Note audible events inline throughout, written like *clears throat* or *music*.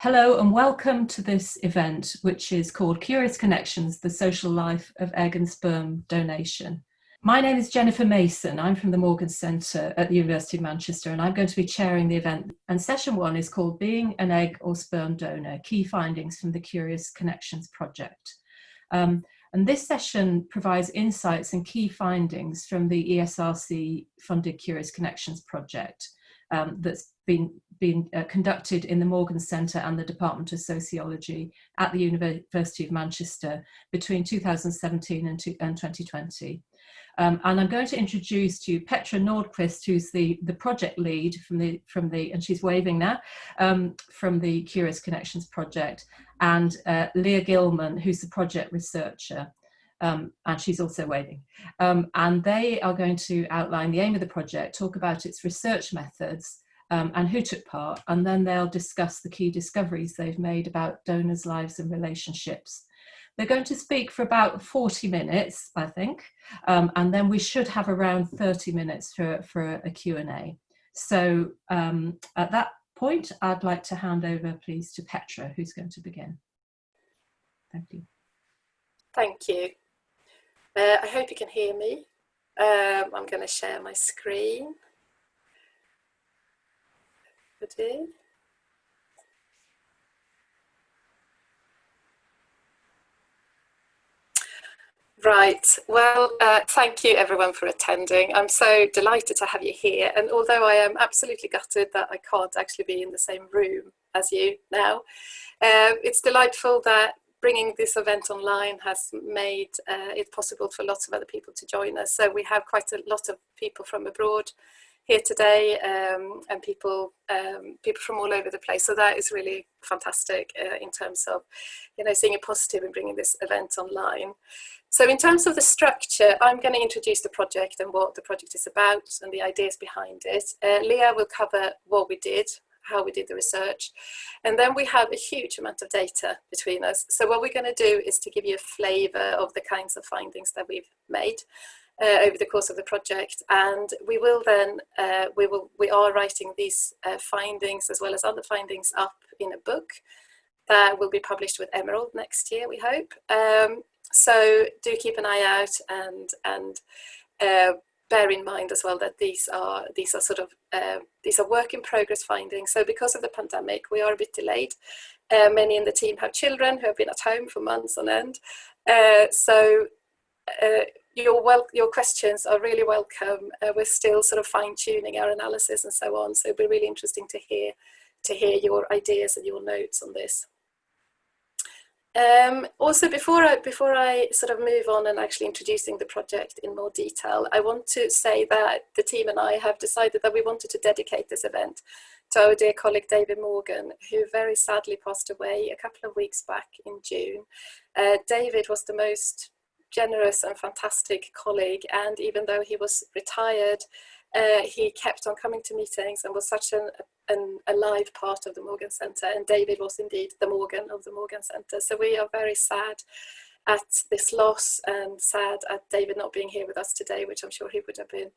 Hello and welcome to this event, which is called Curious Connections, the Social Life of Egg and Sperm Donation. My name is Jennifer Mason. I'm from the Morgan Centre at the University of Manchester and I'm going to be chairing the event. And session one is called Being an Egg or Sperm Donor, Key Findings from the Curious Connections Project. Um, and this session provides insights and key findings from the ESRC funded Curious Connections project um, that's been, been uh, conducted in the Morgan Centre and the Department of Sociology at the University of Manchester between 2017 and, and 2020. Um, and I'm going to introduce to you Petra Nordqvist, who's the, the project lead from the, from the, and she's waving now, um, from the Curious Connections project, and uh, Leah Gilman, who's the project researcher. Um, and she's also waving. Um, and they are going to outline the aim of the project, talk about its research methods, um, and who took part, and then they'll discuss the key discoveries they've made about donors' lives and relationships. They're going to speak for about 40 minutes, I think, um, and then we should have around 30 minutes for, for a Q&A. So um, at that point, I'd like to hand over, please, to Petra, who's going to begin. Thank you. Thank you. Uh, I hope you can hear me. Um, I'm going to share my screen. Right, well, uh, thank you everyone for attending. I'm so delighted to have you here. And although I am absolutely gutted that I can't actually be in the same room as you now, uh, it's delightful that bringing this event online has made uh, it possible for lots of other people to join us. So we have quite a lot of people from abroad here today um, and people um, people from all over the place. So that is really fantastic uh, in terms of, you know, seeing a positive in bringing this event online. So in terms of the structure, I'm going to introduce the project and what the project is about and the ideas behind it. Uh, Leah will cover what we did, how we did the research. And then we have a huge amount of data between us. So what we're going to do is to give you a flavour of the kinds of findings that we've made uh, over the course of the project and we will then uh, we will we are writing these uh, findings as well as other findings up in a book that will be published with Emerald next year we hope um, so do keep an eye out and and uh, bear in mind as well that these are these are sort of uh, these are work in progress findings so because of the pandemic we are a bit delayed uh, many in the team have children who have been at home for months on end so uh, your well, your questions are really welcome. Uh, we're still sort of fine tuning our analysis and so on. So it'll be really interesting to hear to hear your ideas and your notes on this. Um, also, before I, before I sort of move on and actually introducing the project in more detail, I want to say that the team and I have decided that we wanted to dedicate this event to our dear colleague David Morgan, who very sadly passed away a couple of weeks back in June. Uh, David was the most generous and fantastic colleague and even though he was retired uh, he kept on coming to meetings and was such an, an alive part of the Morgan Centre and David was indeed the Morgan of the Morgan Centre. So we are very sad at this loss and sad at David not being here with us today which I'm sure he would have been.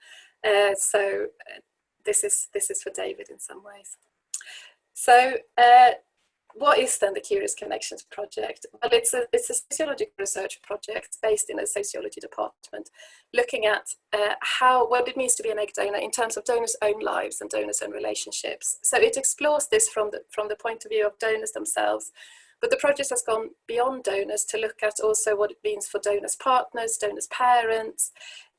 Uh, so uh, this is this is for David in some ways. So uh, what is then the Curious Connections Project? Well, it's a, it's a sociological research project based in a sociology department, looking at uh, how what it means to be an egg donor in terms of donors' own lives and donors' own relationships. So it explores this from the, from the point of view of donors themselves, but the project has gone beyond donors to look at also what it means for donors' partners, donors' parents,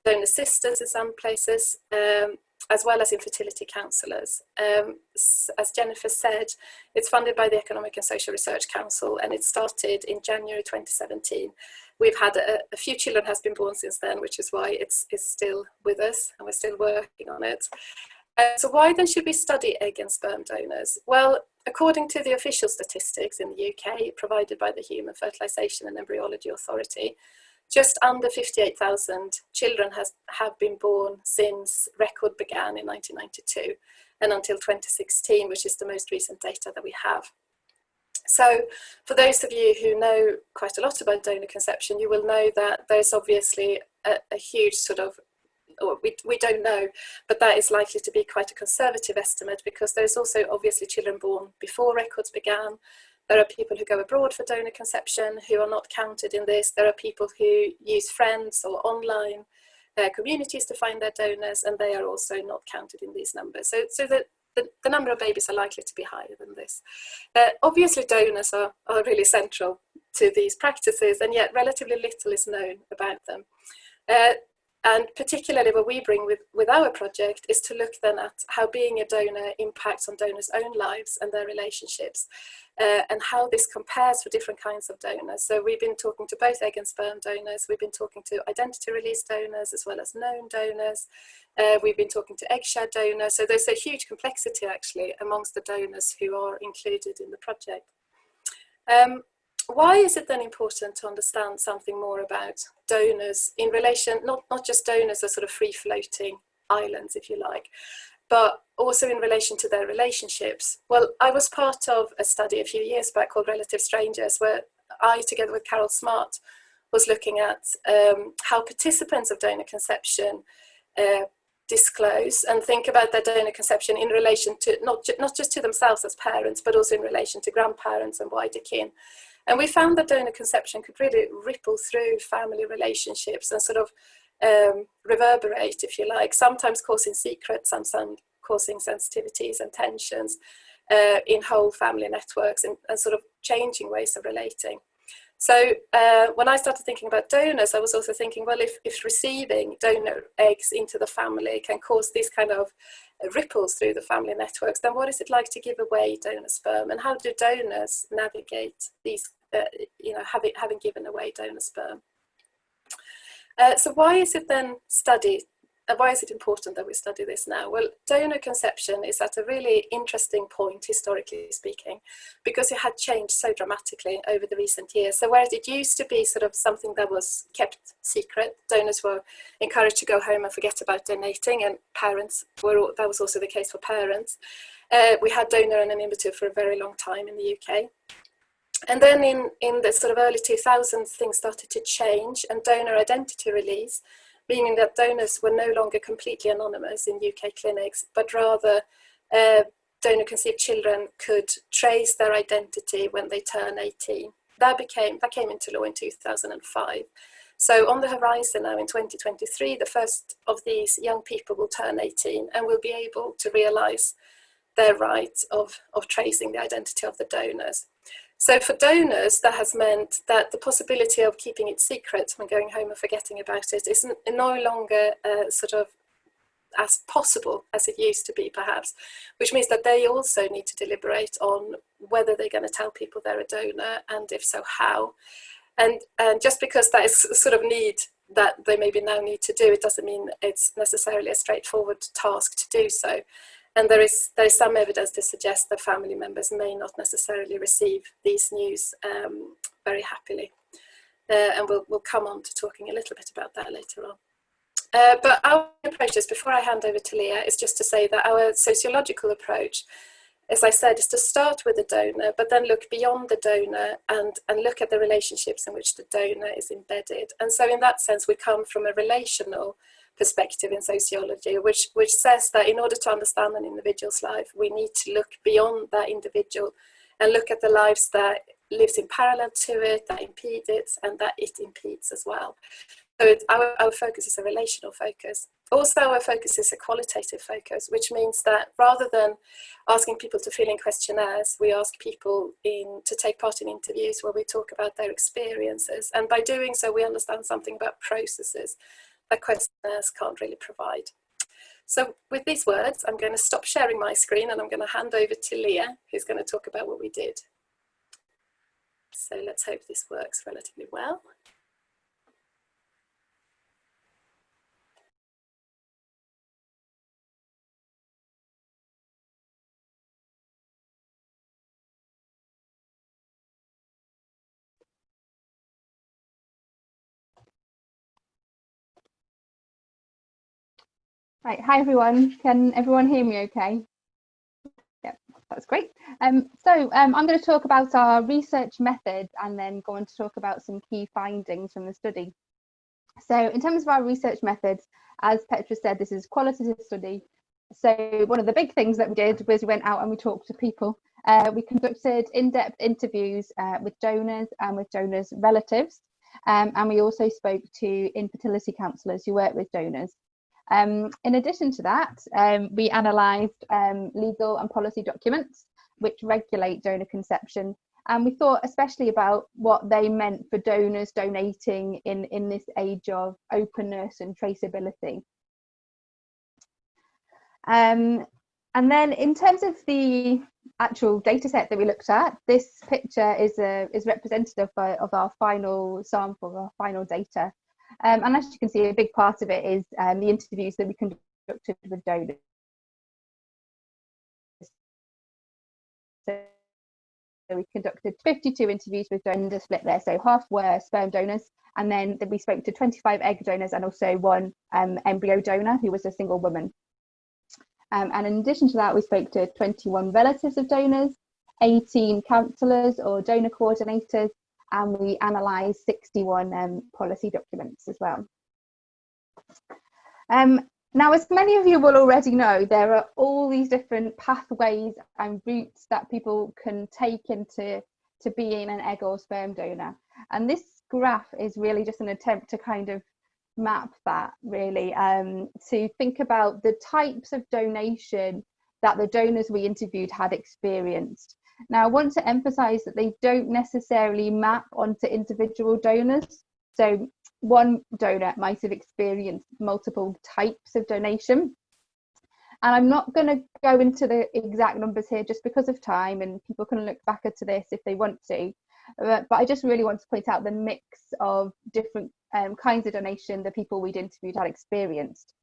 donor sisters in some places, um, as well as infertility counsellors. Um, as Jennifer said, it's funded by the Economic and Social Research Council and it started in January 2017. We've had a, a few children has been born since then, which is why it's, it's still with us and we're still working on it. Uh, so why then should we study egg and sperm donors? Well, according to the official statistics in the UK provided by the Human Fertilisation and Embryology Authority, just under 58,000 children has, have been born since record began in 1992 and until 2016, which is the most recent data that we have. So for those of you who know quite a lot about donor conception, you will know that there's obviously a, a huge sort of or we, we don't know, but that is likely to be quite a conservative estimate because there's also obviously children born before records began. There are people who go abroad for donor conception who are not counted in this. There are people who use friends or online uh, communities to find their donors and they are also not counted in these numbers. So, so the, the, the number of babies are likely to be higher than this. Uh, obviously donors are, are really central to these practices and yet relatively little is known about them. Uh, and particularly what we bring with, with our project is to look then at how being a donor impacts on donors' own lives and their relationships uh, and how this compares for different kinds of donors. So we've been talking to both egg and sperm donors, we've been talking to identity release donors as well as known donors, uh, we've been talking to egg share donors, so there's a huge complexity actually amongst the donors who are included in the project. Um, why is it then important to understand something more about donors in relation, not, not just donors as sort of free floating islands, if you like, but also in relation to their relationships. Well, I was part of a study a few years back called Relative Strangers, where I, together with Carol Smart, was looking at um, how participants of donor conception uh, disclose and think about their donor conception in relation to not, ju not just to themselves as parents, but also in relation to grandparents and wider kin. And we found that donor conception could really ripple through family relationships and sort of um, reverberate, if you like, sometimes causing secrets, sometimes causing sensitivities and tensions uh, in whole family networks and, and, sort of changing ways of relating. So uh, when I started thinking about donors, I was also thinking, well, if, if receiving donor eggs into the family can cause these kind of ripples through the family networks, then what is it like to give away donor sperm? And how do donors navigate these, uh, you know, having, having given away donor sperm? Uh, so why is it then studied and why is it important that we study this now? Well, donor conception is at a really interesting point, historically speaking, because it had changed so dramatically over the recent years. So whereas it used to be sort of something that was kept secret, donors were encouraged to go home and forget about donating, and parents were, that was also the case for parents. Uh, we had donor anonymity for a very long time in the UK. And then in, in the sort of early 2000s, things started to change and donor identity release meaning that donors were no longer completely anonymous in UK clinics, but rather uh, donor conceived children could trace their identity when they turn 18. That became that came into law in 2005. So on the horizon now in 2023, the first of these young people will turn 18 and will be able to realise their right of, of tracing the identity of the donors. So for donors, that has meant that the possibility of keeping it secret when going home and forgetting about it is no longer uh, sort of as possible as it used to be perhaps, which means that they also need to deliberate on whether they're going to tell people they're a donor and if so how. And, and just because that is sort of need that they maybe now need to do, it doesn't mean it's necessarily a straightforward task to do so. And there is, there is some evidence to suggest that family members may not necessarily receive these news um, very happily. Uh, and we'll, we'll come on to talking a little bit about that later on. Uh, but our approach is, before I hand over to Leah, is just to say that our sociological approach, as I said, is to start with the donor, but then look beyond the donor and, and look at the relationships in which the donor is embedded. And so in that sense, we come from a relational perspective in sociology, which, which says that in order to understand an individual's life, we need to look beyond that individual and look at the lives that lives in parallel to it, that impede it, and that it impedes as well. So our, our focus is a relational focus. Also, our focus is a qualitative focus, which means that rather than asking people to fill in questionnaires, we ask people in, to take part in interviews where we talk about their experiences. And by doing so, we understand something about processes that questionnaires can't really provide. So with these words, I'm going to stop sharing my screen and I'm going to hand over to Leah, who's going to talk about what we did. So let's hope this works relatively well. Right, hi everyone. Can everyone hear me okay? Yep, that's great. Um, so um, I'm going to talk about our research method and then go on to talk about some key findings from the study. So in terms of our research methods, as Petra said, this is qualitative study. So one of the big things that we did was we went out and we talked to people. Uh, we conducted in-depth interviews uh, with donors and with donors' relatives. Um, and we also spoke to infertility counsellors who work with donors. Um, in addition to that, um, we analysed um, legal and policy documents which regulate donor conception and we thought especially about what they meant for donors donating in, in this age of openness and traceability. Um, and then in terms of the actual data set that we looked at, this picture is, a, is representative of, of our final sample, our final data. Um, and as you can see, a big part of it is um, the interviews that we conducted with donors. So we conducted 52 interviews with donors split there, so half were sperm donors, and then we spoke to 25 egg donors and also one um, embryo donor who was a single woman. Um, and in addition to that, we spoke to 21 relatives of donors, 18 counsellors or donor coordinators, and we analysed 61 um, policy documents as well. Um, now, as many of you will already know, there are all these different pathways and routes that people can take into to being an egg or sperm donor. And this graph is really just an attempt to kind of map that really um, to think about the types of donation that the donors we interviewed had experienced. Now, I want to emphasize that they don't necessarily map onto individual donors. So one donor might have experienced multiple types of donation. And I'm not going to go into the exact numbers here just because of time and people can look back at this if they want to. But, but I just really want to point out the mix of different um, kinds of donation the people we'd interviewed had experienced.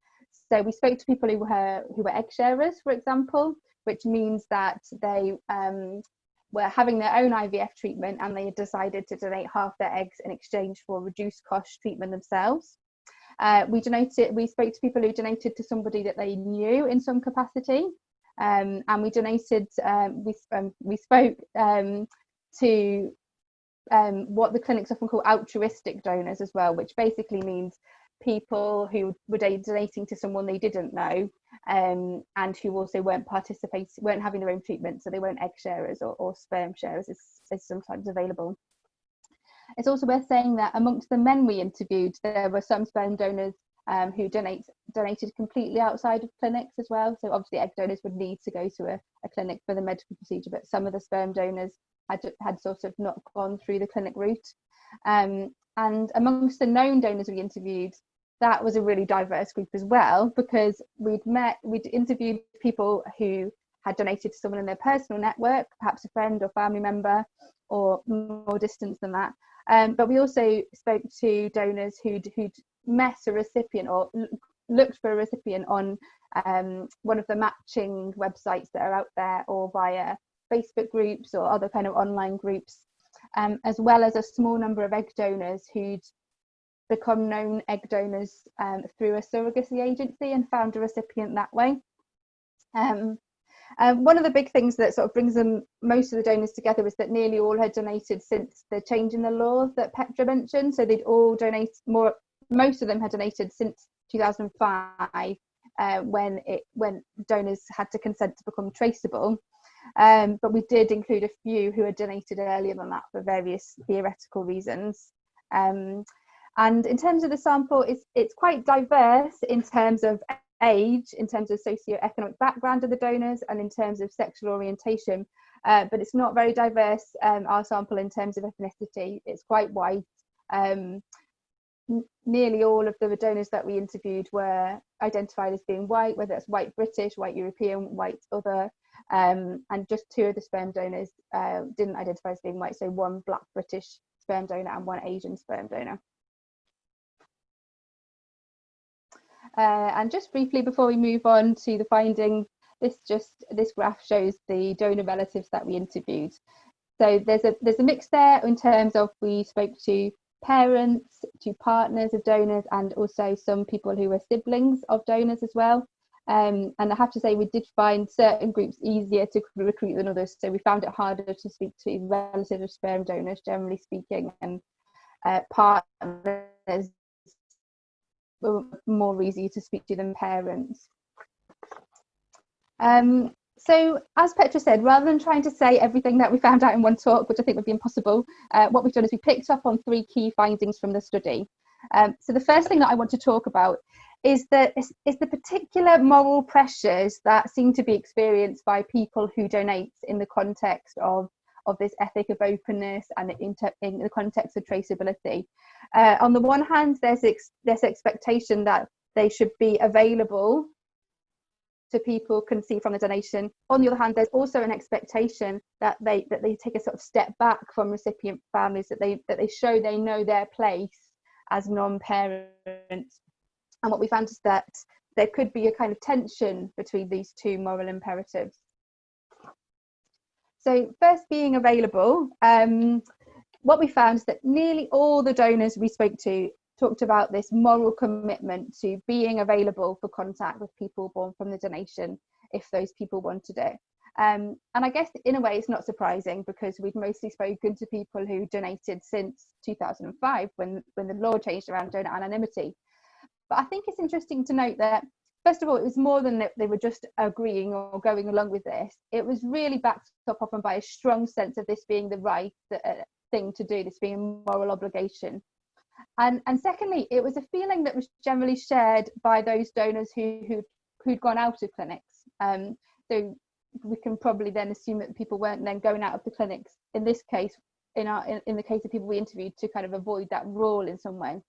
So we spoke to people who were who were egg sharers, for example, which means that they um, were having their own IVF treatment and they had decided to donate half their eggs in exchange for reduced cost treatment themselves. Uh, we donated, we spoke to people who donated to somebody that they knew in some capacity. Um, and we donated, um, we, um, we spoke um, to um, what the clinics often call altruistic donors as well, which basically means people who were donating to someone they didn't know um, and who also weren't participating, weren't having their own treatment, so they weren't egg sharers or, or sperm sharers as sometimes available. It's also worth saying that amongst the men we interviewed, there were some sperm donors um, who donate, donated completely outside of clinics as well. So obviously egg donors would need to go to a, a clinic for the medical procedure, but some of the sperm donors had, had sort of not gone through the clinic route. Um, and amongst the known donors we interviewed, that was a really diverse group as well because we'd met, we'd interviewed people who had donated to someone in their personal network, perhaps a friend or family member, or more distant than that. Um, but we also spoke to donors who'd, who'd met a recipient or looked for a recipient on um, one of the matching websites that are out there or via Facebook groups or other kind of online groups, um, as well as a small number of egg donors who'd become known egg donors um, through a surrogacy agency and found a recipient that way. Um, um, one of the big things that sort of brings them most of the donors together is that nearly all had donated since the change in the law that Petra mentioned. So they'd all donated more, most of them had donated since 2005 uh, when it when donors had to consent to become traceable. Um, but we did include a few who had donated earlier than that for various theoretical reasons. Um, and in terms of the sample, it's, it's quite diverse in terms of age, in terms of socio-economic background of the donors, and in terms of sexual orientation. Uh, but it's not very diverse, um, our sample, in terms of ethnicity. It's quite white. Um, nearly all of the donors that we interviewed were identified as being white, whether it's white British, white European, white other, um, and just two of the sperm donors uh, didn't identify as being white, so one black British sperm donor and one Asian sperm donor. Uh, and just briefly before we move on to the findings, this just this graph shows the donor relatives that we interviewed. So there's a there's a mix there in terms of we spoke to parents, to partners of donors, and also some people who were siblings of donors as well. Um, and I have to say, we did find certain groups easier to recruit than others. So we found it harder to speak to relatives of sperm donors, generally speaking, and uh, partners were more easy to speak to than parents. Um, so as Petra said, rather than trying to say everything that we found out in one talk, which I think would be impossible, uh, what we've done is we picked up on three key findings from the study. Um, so the first thing that I want to talk about is the, is, is the particular moral pressures that seem to be experienced by people who donate in the context of of this ethic of openness and in, in the context of traceability. Uh, on the one hand, there's ex this expectation that they should be available to people can see from the donation. On the other hand, there's also an expectation that they that they take a sort of step back from recipient families, that they that they show they know their place as non-parents. And what we found is that there could be a kind of tension between these two moral imperatives. So first being available, um, what we found is that nearly all the donors we spoke to talked about this moral commitment to being available for contact with people born from the donation if those people wanted it. Um, and I guess in a way it's not surprising because we've mostly spoken to people who donated since 2005 when, when the law changed around donor anonymity. But I think it's interesting to note that first of all, it was more than that they were just agreeing or going along with this. It was really backed up often by a strong sense of this being the right uh, thing to do, this being a moral obligation. And, and secondly, it was a feeling that was generally shared by those donors who, who, who'd gone out of clinics. Um, so we can probably then assume that people weren't then going out of the clinics, in this case, in, our, in, in the case of people we interviewed, to kind of avoid that rule in some way.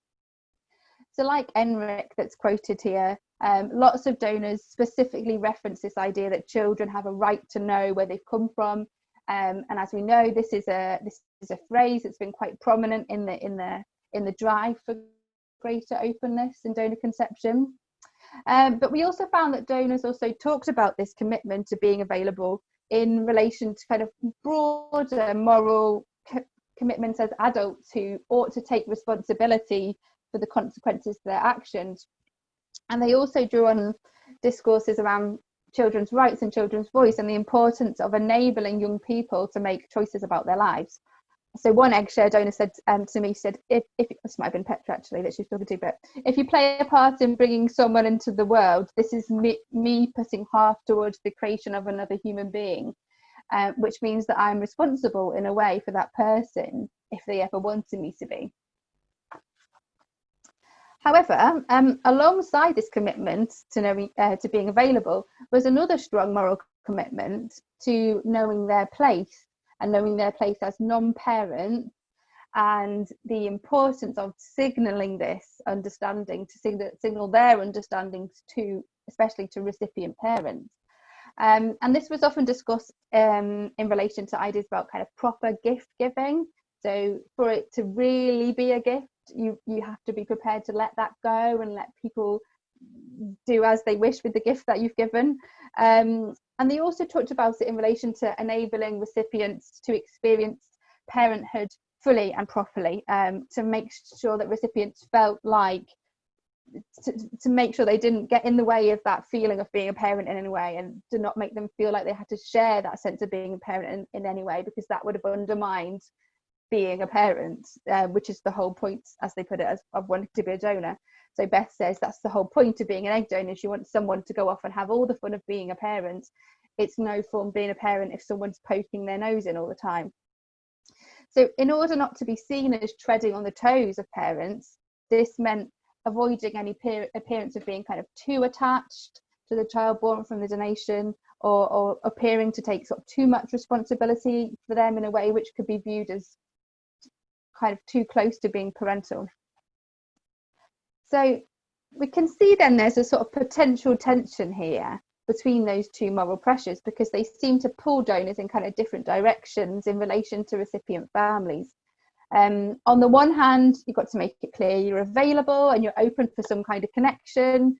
So like Enric that's quoted here, um, lots of donors specifically reference this idea that children have a right to know where they've come from. Um, and as we know, this is a this is a phrase that's been quite prominent in the in the in the drive for greater openness in donor conception. Um, but we also found that donors also talked about this commitment to being available in relation to kind of broader moral co commitments as adults who ought to take responsibility for the consequences of their actions. And they also drew on discourses around children's rights and children's voice and the importance of enabling young people to make choices about their lives. So one eggshare donor said um, to me, said, if, if this might have been Petra actually that she's talking to, but if you play a part in bringing someone into the world, this is me, me putting half towards the creation of another human being, uh, which means that I'm responsible in a way for that person if they ever wanted me to be. However, um, alongside this commitment to knowing uh, to being available was another strong moral commitment to knowing their place and knowing their place as non-parents and the importance of signaling this understanding to signal, signal their understandings to especially to recipient parents. Um, and this was often discussed um, in relation to ideas about kind of proper gift giving. So for it to really be a gift you you have to be prepared to let that go and let people do as they wish with the gift that you've given. Um, and they also talked about it in relation to enabling recipients to experience parenthood fully and properly um, to make sure that recipients felt like to, to, make sure they didn't get in the way of that feeling of being a parent in any way and to not make them feel like they had to share that sense of being a parent in, in any way because that would have undermined being a parent, uh, which is the whole point, as they put it, as of wanting to be a donor. So Beth says that's the whole point of being an egg donor. She wants someone to go off and have all the fun of being a parent. It's no fun being a parent if someone's poking their nose in all the time. So in order not to be seen as treading on the toes of parents, this meant avoiding any appearance of being kind of too attached to the child born from the donation or, or appearing to take sort of too much responsibility for them in a way which could be viewed as kind of too close to being parental. So we can see then there's a sort of potential tension here between those two moral pressures because they seem to pull donors in kind of different directions in relation to recipient families. Um, on the one hand, you've got to make it clear you're available and you're open for some kind of connection.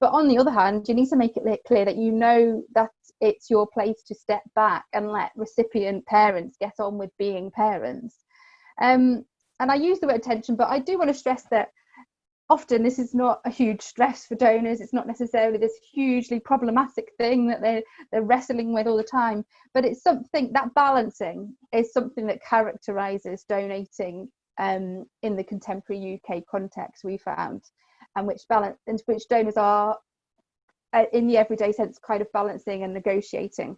But on the other hand, you need to make it clear that you know that it's your place to step back and let recipient parents get on with being parents. Um, and I use the word tension, but I do want to stress that often this is not a huge stress for donors. It's not necessarily this hugely problematic thing that they're, they're wrestling with all the time, but it's something that balancing is something that characterizes donating um, in the contemporary UK context we found. and which balance and which donors are uh, in the everyday sense kind of balancing and negotiating.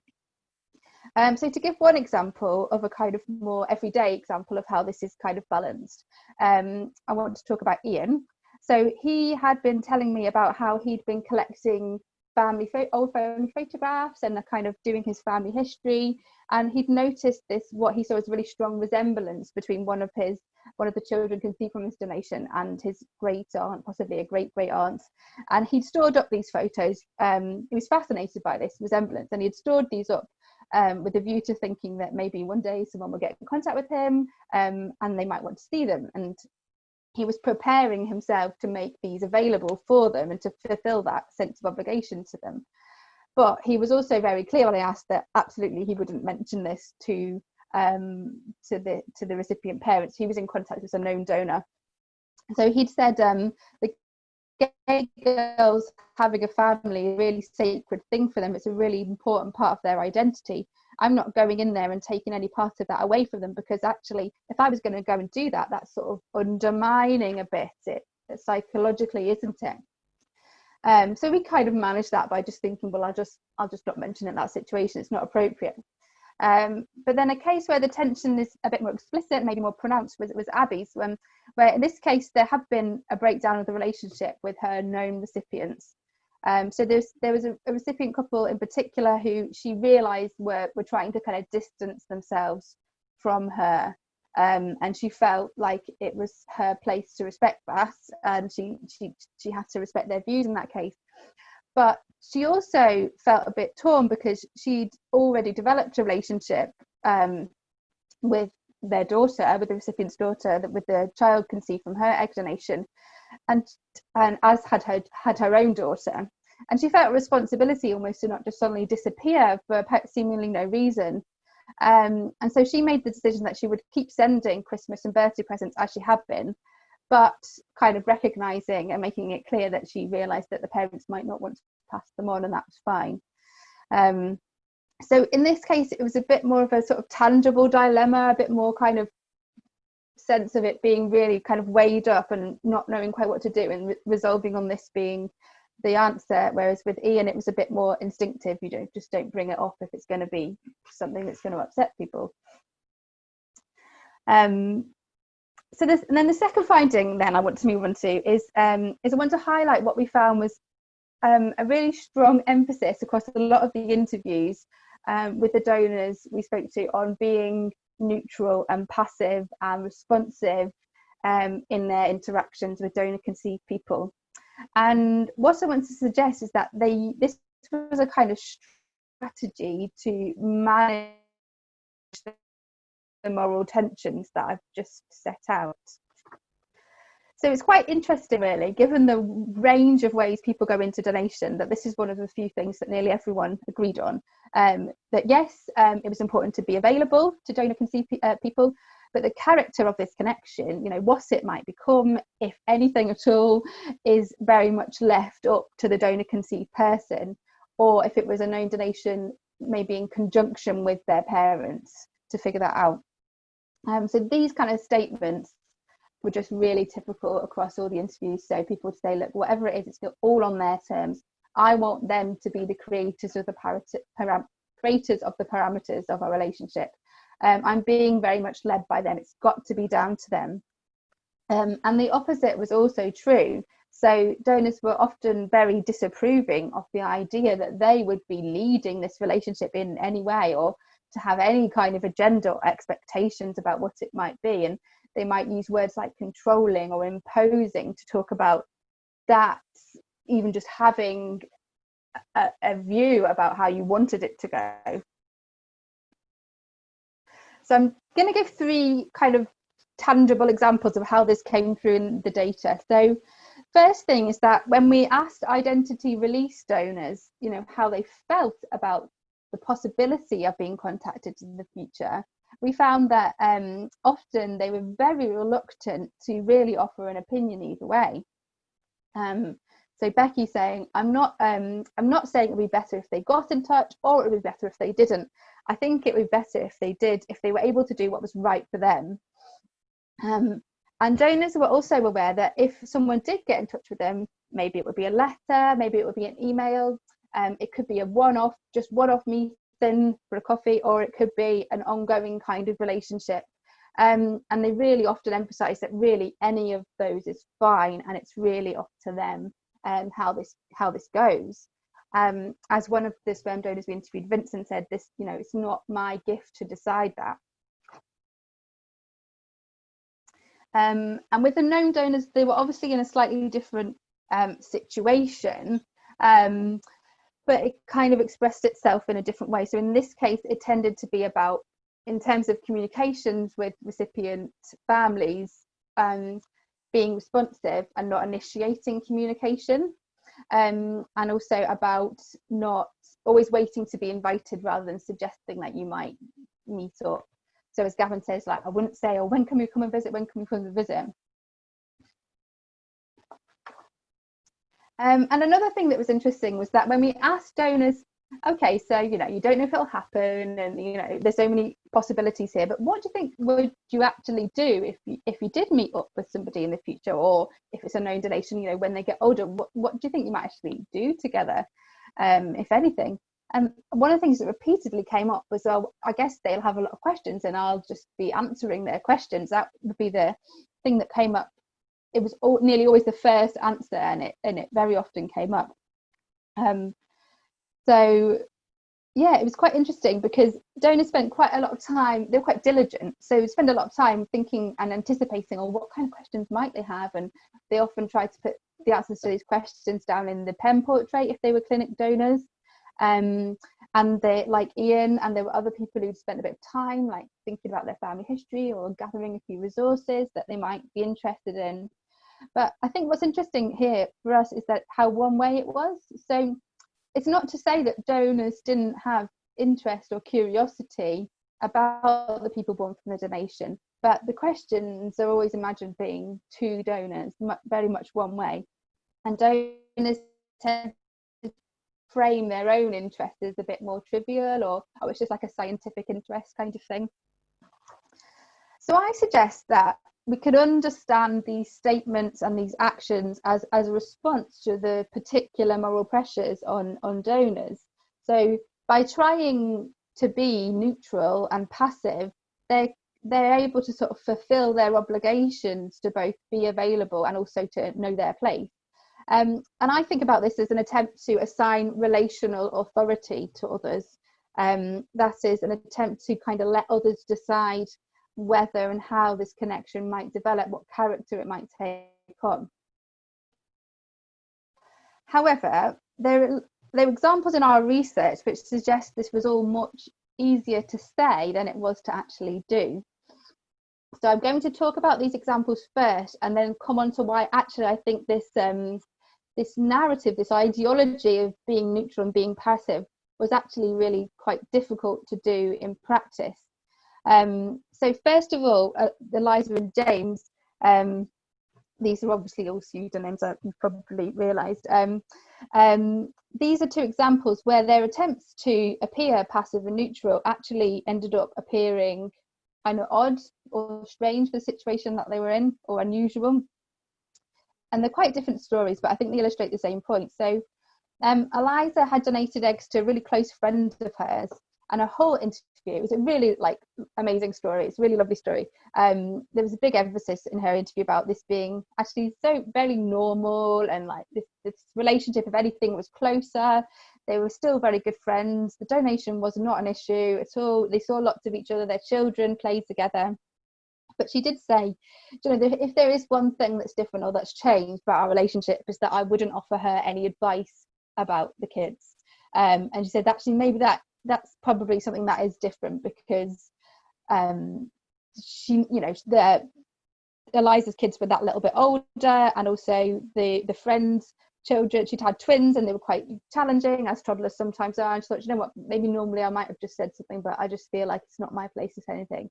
Um, so to give one example of a kind of more everyday example of how this is kind of balanced, um, I want to talk about Ian. So he had been telling me about how he'd been collecting family old family photographs and kind of doing his family history and he'd noticed this what he saw as a really strong resemblance between one of his one of the children conceived from his donation and his great aunt possibly a great great aunt and he'd stored up these photos um, he was fascinated by this resemblance and he'd stored these up um, with a view to thinking that maybe one day someone will get in contact with him um, and they might want to see them. And he was preparing himself to make these available for them and to fulfill that sense of obligation to them. But he was also very clear when I asked that absolutely he wouldn't mention this to um, to the to the recipient parents. He was in contact with a known donor, so he'd said um, the gay girls having a family a really sacred thing for them. It's a really important part of their identity. I'm not going in there and taking any part of that away from them because actually, if I was going to go and do that, that's sort of undermining a bit it psychologically, isn't it? Um, so we kind of managed that by just thinking, well, I'll just I'll just not mention it in that situation. It's not appropriate. Um, but then a case where the tension is a bit more explicit, maybe more pronounced, was it was Abby's, when, where in this case there had been a breakdown of the relationship with her known recipients. Um, so there's, there was a, a, recipient couple in particular who she realised were were trying to kind of distance themselves from her um, and she felt like it was her place to respect that and she she she had to respect their views in that case but she also felt a bit torn because she'd already developed a relationship um, with their daughter with the recipient's daughter with the child conceived from her egg donation and and as had her had her own daughter. And she felt responsibility almost to not just suddenly disappear for seemingly no reason. Um, and so she made the decision that she would keep sending Christmas and birthday presents as she had been, but kind of recognizing and making it clear that she realized that the parents might not want to pass them on, and that was fine. Um, so in this case, it was a bit more of a sort of tangible dilemma, a bit more kind of sense of it being really kind of weighed up and not knowing quite what to do and re resolving on this being the answer whereas with ian it was a bit more instinctive you don't just don't bring it off if it's going to be something that's going to upset people um, so this and then the second finding then i want to move on to is um, is i want to highlight what we found was um, a really strong emphasis across a lot of the interviews um, with the donors we spoke to on being neutral and passive and responsive um, in their interactions with donor conceived people and what I want to suggest is that they this was a kind of strategy to manage the moral tensions that I've just set out. So it's quite interesting, really, given the range of ways people go into donation, that this is one of the few things that nearly everyone agreed on. Um, that yes, um, it was important to be available to donor conceived uh, people, but the character of this connection you know what it might become if anything at all is very much left up to the donor conceived person or if it was a known donation maybe in conjunction with their parents to figure that out um, so these kind of statements were just really typical across all the interviews so people would say look whatever it is it's all on their terms i want them to be the creators of the param- creators of the parameters of our relationship um, I'm being very much led by them. It's got to be down to them. Um, and the opposite was also true. So donors were often very disapproving of the idea that they would be leading this relationship in any way or to have any kind of agenda or expectations about what it might be. And they might use words like controlling or imposing to talk about that, even just having a, a view about how you wanted it to go. So I'm going to give three kind of tangible examples of how this came through in the data. So first thing is that when we asked identity release donors, you know, how they felt about the possibility of being contacted in the future, we found that um, often they were very reluctant to really offer an opinion either way. Um, so Becky saying, I'm not, um, I'm not saying it would be better if they got in touch or it would be better if they didn't. I think it would be better if they did, if they were able to do what was right for them. Um, and donors were also aware that if someone did get in touch with them, maybe it would be a letter, maybe it would be an email, um, it could be a one-off, just one-off meeting for a coffee, or it could be an ongoing kind of relationship. Um, and they really often emphasise that really any of those is fine, and it's really up to them um, how this how this goes. Um, as one of the sperm donors we interviewed, Vincent said, "This, you know, it's not my gift to decide that." Um, and with the known donors, they were obviously in a slightly different um, situation, um, but it kind of expressed itself in a different way. So in this case, it tended to be about, in terms of communications with recipient families, um, being responsive and not initiating communication, um, and also about not always waiting to be invited rather than suggesting that you might meet up. So as Gavin says, like I wouldn't say, oh, when can we come and visit? When can we come and visit? Um, and another thing that was interesting was that when we asked donors, okay, so you know, you don't know if it'll happen, and you know, there's so many possibilities here. But what do you think would you actually do if you, if you did meet up with somebody in the future, or if it's a known donation, you know, when they get older, what what do you think you might actually do together, um, if anything? And one of the things that repeatedly came up was, oh, I guess they'll have a lot of questions and I'll just be answering their questions. That would be the thing that came up. It was all, nearly always the first answer and it, and it very often came up. Um, so yeah, it was quite interesting because donors spent quite a lot of time, they were quite diligent. So spend a lot of time thinking and anticipating, or oh, what kind of questions might they have? And they often tried to put the answers to these questions down in the pen portrait if they were clinic donors. Um, and they like Ian and there were other people who'd spent a bit of time like thinking about their family history or gathering a few resources that they might be interested in. But I think what's interesting here for us is that how one way it was. So it's not to say that donors didn't have interest or curiosity about the people born from the donation, but the questions are always imagined being two donors, very much one way. And donors tend to frame their own interest as a bit more trivial or oh it's just like a scientific interest kind of thing so i suggest that we can understand these statements and these actions as as a response to the particular moral pressures on on donors so by trying to be neutral and passive they they're able to sort of fulfill their obligations to both be available and also to know their place um, and I think about this as an attempt to assign relational authority to others. Um, that is an attempt to kind of let others decide whether and how this connection might develop, what character it might take on. However, there, there are examples in our research which suggest this was all much easier to say than it was to actually do. So I'm going to talk about these examples first and then come on to why actually I think this um, this narrative, this ideology of being neutral and being passive was actually really quite difficult to do in practice. Um, so first of all, uh, Eliza and James, um, these are obviously all pseudonyms, uh, you've probably realised. Um, um, these are two examples where their attempts to appear passive and neutral actually ended up appearing kind of odd or strange for the situation that they were in or unusual and they're quite different stories, but I think they illustrate the same point. So um, Eliza had donated eggs to a really close friend of hers, and a whole It was a really like amazing story. It's a really lovely story. Um, there was a big emphasis in her interview about this being actually so very normal and like this, this relationship. If anything, was closer. They were still very good friends. The donation was not an issue at all. They saw lots of each other. Their children played together but she did say, you know, if there is one thing that's different or that's changed about our relationship is that I wouldn't offer her any advice about the kids. Um, and she said actually maybe that that's probably something that is different because um, she, you know, the Eliza's kids were that little bit older, and also the the friends' children. She'd had twins, and they were quite challenging, as toddlers sometimes are. And she thought, you know what, maybe normally I might have just said something, but I just feel like it's not my place to say anything.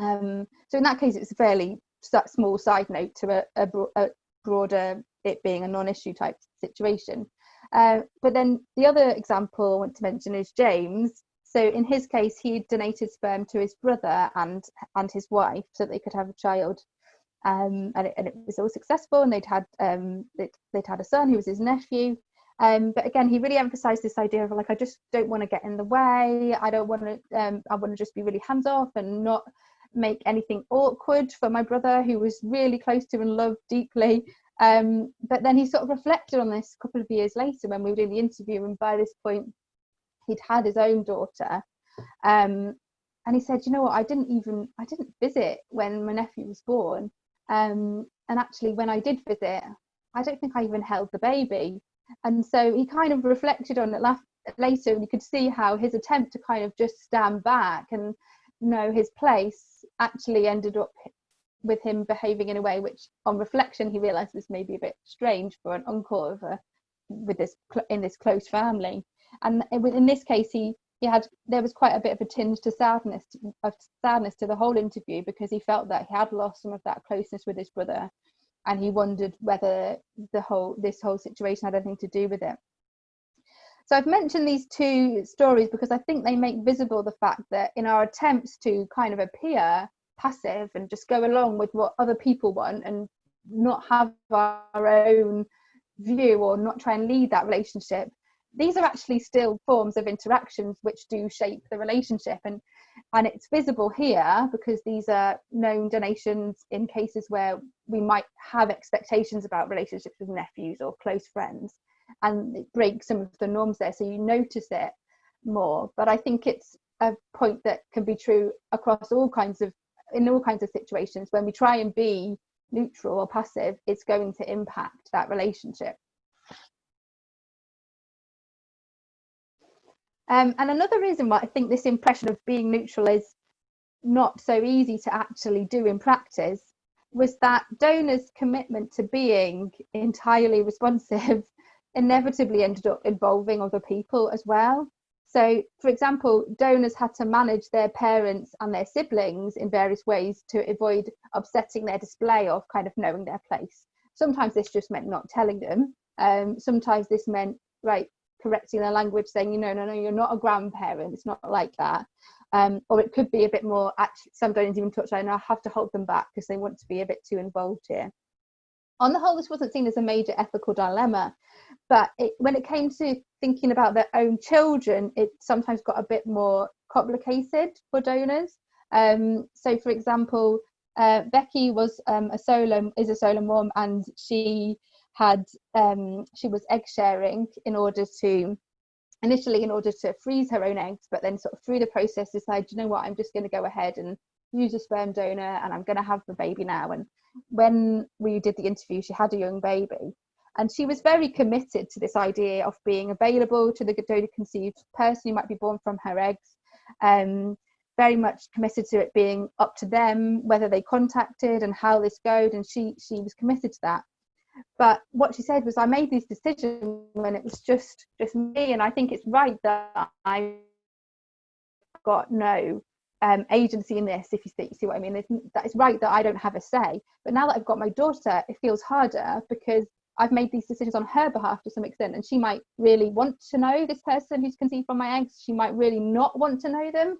Um, so in that case, it's a fairly small side note to a, a, a broader it being a non-issue type situation. Uh, but then the other example I want to mention is James. So in his case, he donated sperm to his brother and and his wife so they could have a child. um, and, it, and, it, was all successful and they'd had um, they'd, they'd, had a son who was his nephew um, but again he really emphasized this idea of like i just don't want to get in the way i don't want to um, i want to just be really hands off and not make anything awkward for my brother who was really close to and loved deeply um, but then he sort of reflected on this a couple of years later when we were doing the interview and by this point he'd had his own daughter. Um, and he said you know what? I didn't even i didn't visit when my nephew was born. Um, and actually, when I did visit, I don't think I even held the baby. And so he kind of reflected on it later, and you could see how his attempt to kind of just stand back and know his place actually ended up with him behaving in a way which, on reflection, he realised was maybe a bit strange for an uncle of a, with this in this close family. And in this case, he he had there was quite a bit of a tinge to sadness of sadness to the whole interview because he felt that he had lost some of that closeness with his brother and he wondered whether the whole this whole situation had anything to do with it so i've mentioned these two stories because i think they make visible the fact that in our attempts to kind of appear passive and just go along with what other people want and not have our own view or not try and lead that relationship. These are actually still forms of interactions which do shape the relationship and and it's visible here because these are known donations in cases where we might have expectations about relationships with nephews or close friends and it breaks some of the norms there so you notice it more. But i think it's a point that can be true across all kinds of in all kinds of situations when we try and be neutral or passive it's going to impact that relationship Um, and another reason why I think this impression of being neutral is not so easy to actually do in practice was that donors' commitment to being entirely responsive *laughs* inevitably ended up involving other people as well. So, for example, donors had to manage their parents and their siblings in various ways to avoid upsetting their display of kind of knowing their place. Sometimes this just meant not telling them. Um, sometimes this meant, right, correcting their language saying you know no no you're not a grandparent it's not like that um, or it could be a bit more actually some donors even touch on I have to hold them back because they want to be a bit too involved here on the whole this wasn't seen as a major ethical dilemma but it, when it came to thinking about their own children it sometimes got a bit more complicated for donors. Um, so for example uh, Becky was um, a solo is a solo mom and she had um, she was egg sharing in order to initially in order to freeze her own eggs but then sort of through the process decided you know what? I'm just going to go ahead and use a sperm donor and i'm going to have the baby now. And when we did the interview she had a young baby and she was very committed to this idea of being available to the donor conceived person who might be born from her eggs. Um, very much committed to it being up to them whether they contacted and how this goes and she she was committed to that. But what she said was i made these decisions when it was just just me and i think it's right that i got no um, agency in this if you see, you see what i mean. It's, that it's right that i don't have a say. But now that i've got my daughter it feels harder because i've made these decisions on her behalf to some extent and she might really want to know this person who's conceived from my eggs she might really not want to know them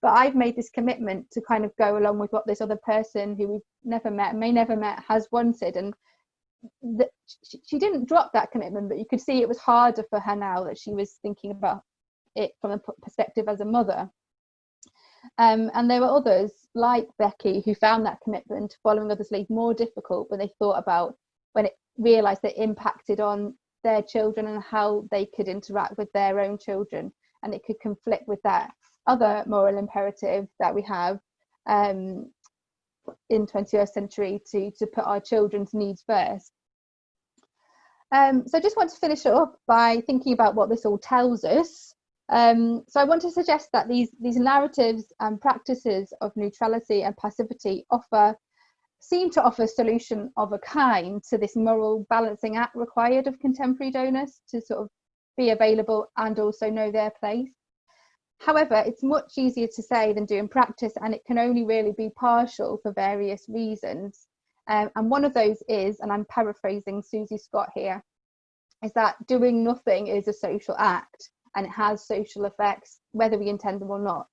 but I've made this commitment to kind of go along with what this other person who we've never met, may never met, has wanted. And that she, she didn't drop that commitment, but you could see it was harder for her now that she was thinking about it from a perspective as a mother. Um, and there were others like Becky who found that commitment to following others' lead more difficult when they thought about when it realised that it impacted on their children and how they could interact with their own children, and it could conflict with that other moral imperative that we have um, in 21st century to, to put our children's needs first. Um, so I just want to finish up by thinking about what this all tells us. Um, so I want to suggest that these, these narratives and practices of neutrality and passivity offer seem to offer a solution of a kind to this moral balancing act required of contemporary donors to sort of be available and also know their place. However, it's much easier to say than do in practice, and it can only really be partial for various reasons. Um, and one of those is, and I'm paraphrasing Susie Scott here, is that doing nothing is a social act and it has social effects, whether we intend them or not.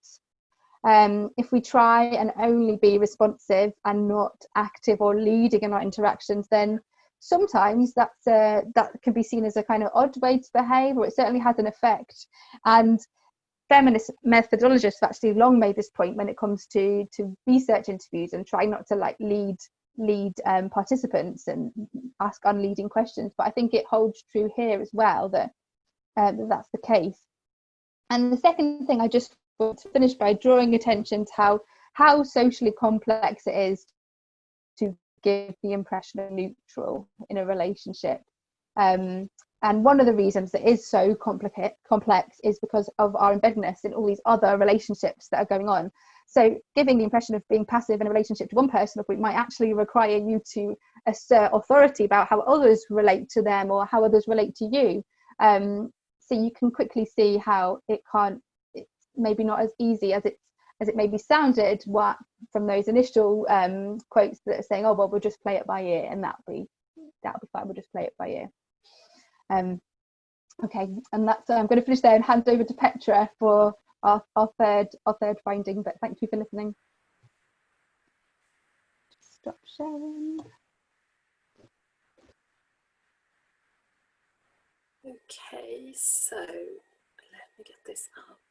Um, if we try and only be responsive and not active or leading in our interactions, then sometimes that's a, that can be seen as a kind of odd way to behave, or it certainly has an effect. And feminist methodologists have actually long made this point when it comes to to research interviews and try not to like lead lead um, participants and ask unleading questions. But I think it holds true here as well that, uh, that that's the case. And the second thing I just want to finish by drawing attention to how how socially complex it is to give the impression of neutral in a relationship. Um, and one of the reasons that is so complex is because of our embeddedness in all these other relationships that are going on. So giving the impression of being passive in a relationship to one person might actually require you to assert authority about how others relate to them or how others relate to you. Um, so you can quickly see how it can't, maybe not as easy as it's as it maybe sounded what from those initial um, quotes that are saying, oh well, we'll just play it by ear, and that'll be that'll be fine. We'll just play it by ear. Um, okay, and that's I'm going to finish there and hand over to Petra for our, our third our third finding. But thank you for listening. Stop sharing. Okay, so let me get this up.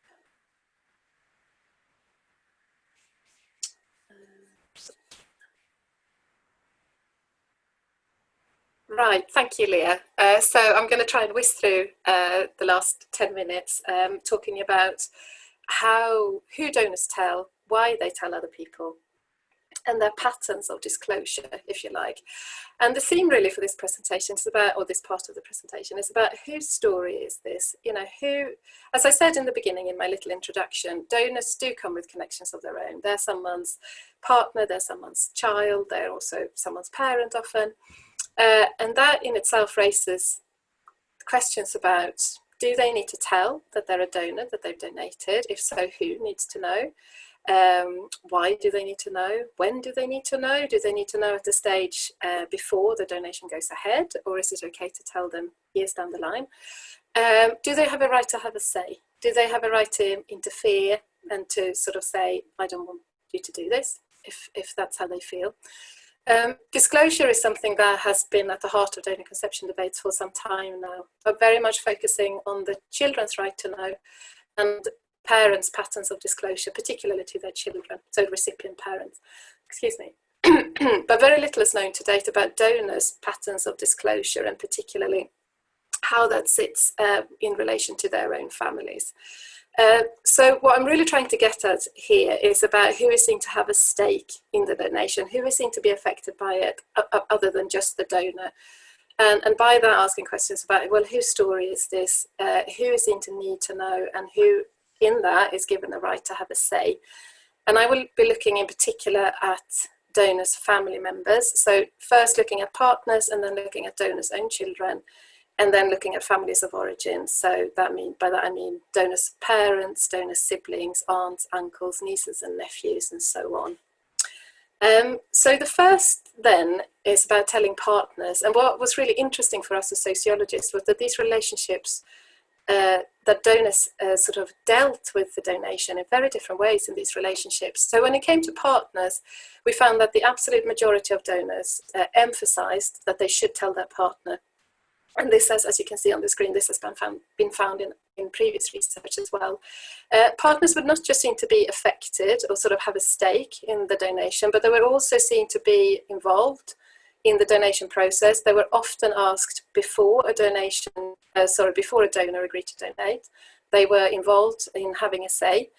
Right, thank you, Leah. Uh, so I'm going to try and whiz through uh, the last 10 minutes um, talking about how, who donors tell, why they tell other people, and their patterns of disclosure, if you like. And the theme really for this presentation is about, or this part of the presentation, is about whose story is this? You know, who, as I said in the beginning in my little introduction, donors do come with connections of their own. They're someone's partner, they're someone's child, they're also someone's parent often. Uh, and that in itself raises questions about do they need to tell that they're a donor, that they've donated? If so, who needs to know? Um, why do they need to know? When do they need to know? Do they need to know at the stage uh, before the donation goes ahead or is it okay to tell them years down the line? Um, do they have a right to have a say? Do they have a right to interfere and to sort of say, I don't want you to do this, if, if that's how they feel? Um, disclosure is something that has been at the heart of donor conception debates for some time now, but very much focusing on the children's right to know and parents' patterns of disclosure, particularly to their children, so recipient parents, excuse me. *clears throat* but very little is known to date about donors' patterns of disclosure and particularly how that sits uh, in relation to their own families. Uh, so what I'm really trying to get at here is about who is seen to have a stake in the donation, who is seen to be affected by it other than just the donor. And, and by that asking questions about, well, whose story is this? Uh, who is seen to need to know and who in that is given the right to have a say? And I will be looking in particular at donors' family members. So first looking at partners and then looking at donors' own children and then looking at families of origin. So that mean by that I mean donors' parents, donors' siblings, aunts, uncles, nieces and nephews and so on. Um, so the first then is about telling partners and what was really interesting for us as sociologists was that these relationships uh, that donors uh, sort of dealt with the donation in very different ways in these relationships. So when it came to partners, we found that the absolute majority of donors uh, emphasized that they should tell their partner and this has, as you can see on the screen, this has been found, been found in, in previous research as well. Uh, partners would not just seem to be affected or sort of have a stake in the donation, but they were also seen to be involved in the donation process. They were often asked before a donation, uh, sorry, before a donor agreed to donate. They were involved in having a say.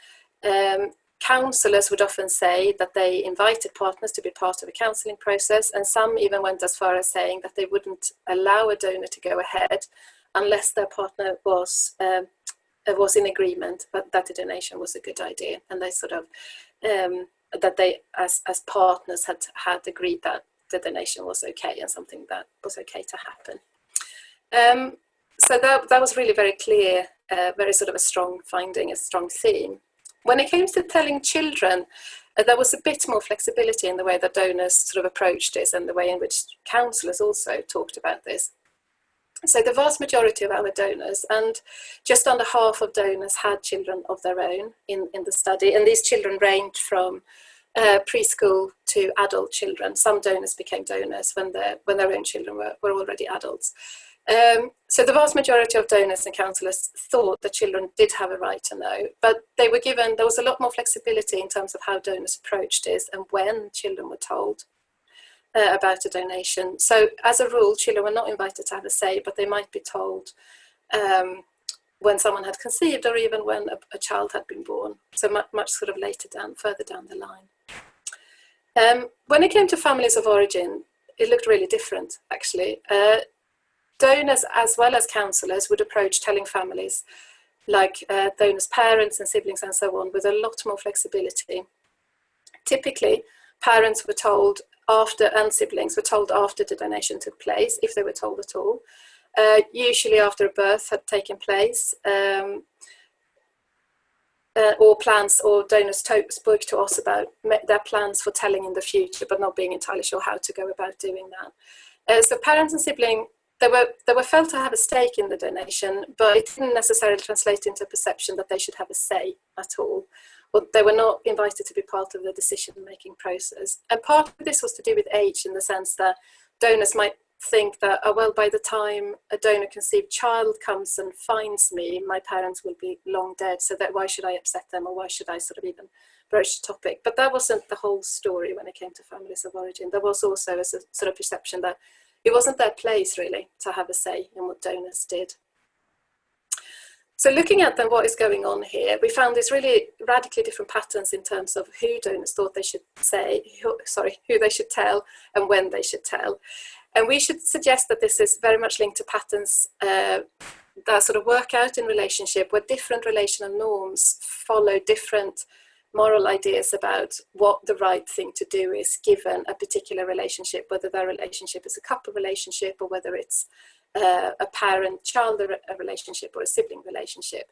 Um, counsellors would often say that they invited partners to be part of a counselling process and some even went as far as saying that they wouldn't allow a donor to go ahead unless their partner was um, uh, was in agreement that the donation was a good idea and they sort of um, that they as, as partners had had agreed that the donation was okay and something that was okay to happen. Um, so that, that was really very clear, uh, very sort of a strong finding, a strong theme. When it came to telling children, uh, there was a bit more flexibility in the way that donors sort of approached this and the way in which counsellors also talked about this. So the vast majority of our donors, and just under half of donors had children of their own in, in the study, and these children ranged from uh, preschool to adult children. Some donors became donors when, when their own children were, were already adults. Um, so the vast majority of donors and counsellors thought that children did have a right to know, but they were given, there was a lot more flexibility in terms of how donors approached this and when children were told uh, about a donation. So as a rule, children were not invited to have a say, but they might be told um, when someone had conceived or even when a, a child had been born. So much, much, sort of later down, further down the line. Um, when it came to families of origin, it looked really different, actually. Uh, donors as well as counsellors would approach telling families like uh, donors' parents and siblings and so on with a lot more flexibility. Typically, parents were told after and siblings were told after the donation took place, if they were told at all. Uh, usually after a birth had taken place, um, uh, or plans or donors spoke to us about their plans for telling in the future, but not being entirely sure how to go about doing that. Uh, so parents and siblings they were, they were felt to have a stake in the donation, but it didn't necessarily translate into a perception that they should have a say at all. Or they were not invited to be part of the decision-making process. And part of this was to do with age in the sense that donors might think that, oh, well, by the time a donor conceived child comes and finds me, my parents will be long dead, so that why should I upset them or why should I sort of even broach the topic? But that wasn't the whole story when it came to families of origin. There was also a sort of perception that it wasn't their place really to have a say in what donors did. So looking at then what is going on here, we found these really radically different patterns in terms of who donors thought they should say, who, sorry, who they should tell and when they should tell. And we should suggest that this is very much linked to patterns uh, that sort of work out in relationship where different relational norms follow different moral ideas about what the right thing to do is given a particular relationship, whether that relationship is a couple relationship or whether it's uh, a parent-child relationship or a sibling relationship.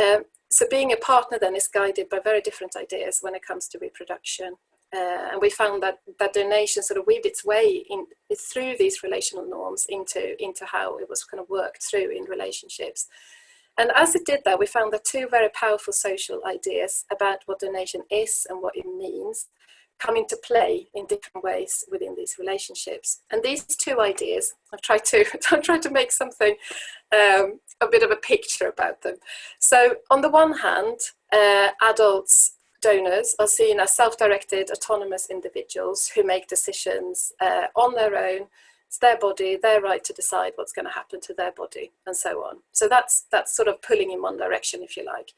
Um, so being a partner then is guided by very different ideas when it comes to reproduction. Uh, and we found that that donation sort of weaved its way in through these relational norms into, into how it was kind of worked through in relationships. And as it did that, we found that two very powerful social ideas about what donation is and what it means come into play in different ways within these relationships. And these two ideas, I've tried to, *laughs* I've tried to make something, um, a bit of a picture about them. So on the one hand, uh, adults donors are seen as self-directed autonomous individuals who make decisions uh, on their own it's their body, their right to decide what's going to happen to their body and so on. So that's, that's sort of pulling in one direction, if you like.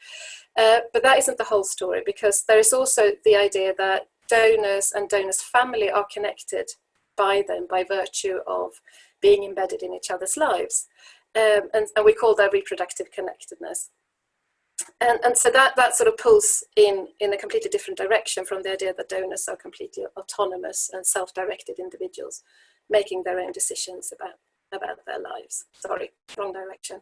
Uh, but that isn't the whole story because there is also the idea that donors and donors' family are connected by them by virtue of being embedded in each other's lives. Um, and, and we call that reproductive connectedness. And, and so that, that sort of pulls in, in a completely different direction from the idea that donors are completely autonomous and self-directed individuals making their own decisions about, about their lives. Sorry, wrong direction.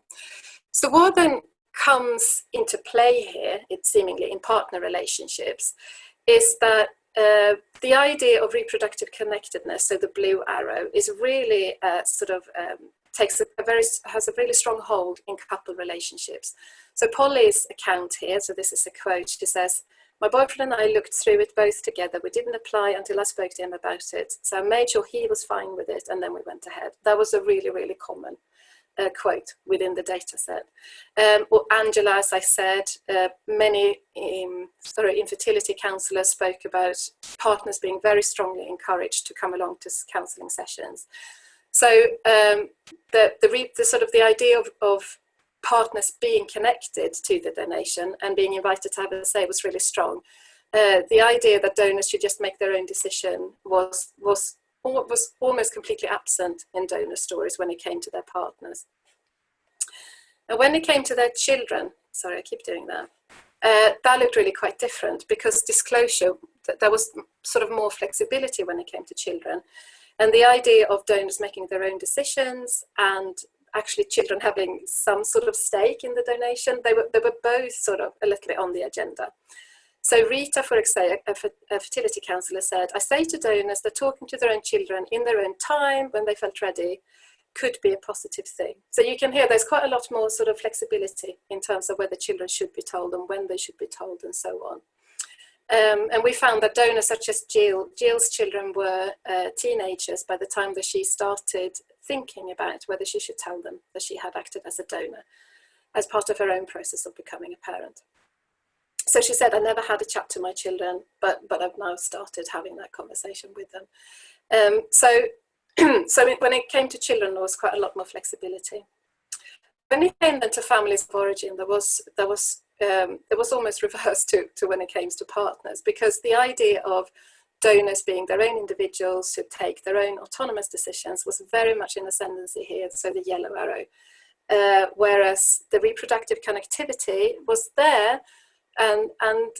So what then comes into play here, it seemingly in partner relationships, is that uh, the idea of reproductive connectedness, so the blue arrow, is really uh, sort of um, takes a, a, very has a really strong hold in couple relationships. So Polly's account here, so this is a quote. She says, my boyfriend and I looked through it both together. We didn't apply until I spoke to him about it. So I made sure he was fine with it and then we went ahead. That was a really, really common uh, quote within the data set. Um, well, Angela, as I said, uh, many um, sorry, infertility counsellors spoke about partners being very strongly encouraged to come along to counselling sessions. So um, the, the, the, sort of the idea of, of partners being connected to the donation and being invited to have a say was really strong. Uh, the idea that donors should just make their own decision was, was, was almost completely absent in donor stories when it came to their partners. And when it came to their children, sorry, I keep doing that, uh, that looked really quite different because disclosure, there was sort of more flexibility when it came to children. And the idea of donors making their own decisions and actually children having some sort of stake in the donation. They were, they were both sort of a little bit on the agenda. So Rita, for example, a, fertility counsellor said, I say to donors, they're talking to their own children in their own time when they felt ready. could be a positive thing. So you can hear there's quite a lot more sort of flexibility in terms of whether children should be told and when they should be told and so on. Um, and we found that donors such as Jill, Jill's children were uh, teenagers by the time that she started thinking about whether she should tell them that she had acted as a donor as part of her own process of becoming a parent. So she said, I never had a chat to my children, but, but I've now started having that conversation with them. Um, so *clears throat* so when it came to children, there was quite a lot more flexibility. When it came then to families of origin, there was there was um, it was almost *laughs* reversed to, to when it came to partners because the idea of donors being their own individuals who take their own autonomous decisions was very much in ascendancy here, so the yellow arrow. Uh, whereas the reproductive connectivity was there and, and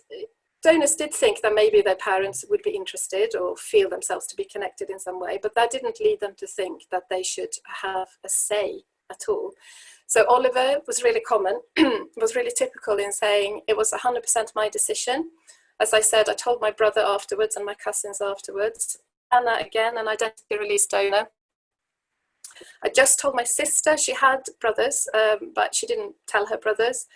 donors did think that maybe their parents would be interested or feel themselves to be connected in some way, but that didn't lead them to think that they should have a say at all. So Oliver was really common, *clears throat* was really typical in saying it was 100% my decision. As I said, I told my brother afterwards and my cousins afterwards. Anna again, an identity release donor. I just told my sister she had brothers, um, but she didn't tell her brothers.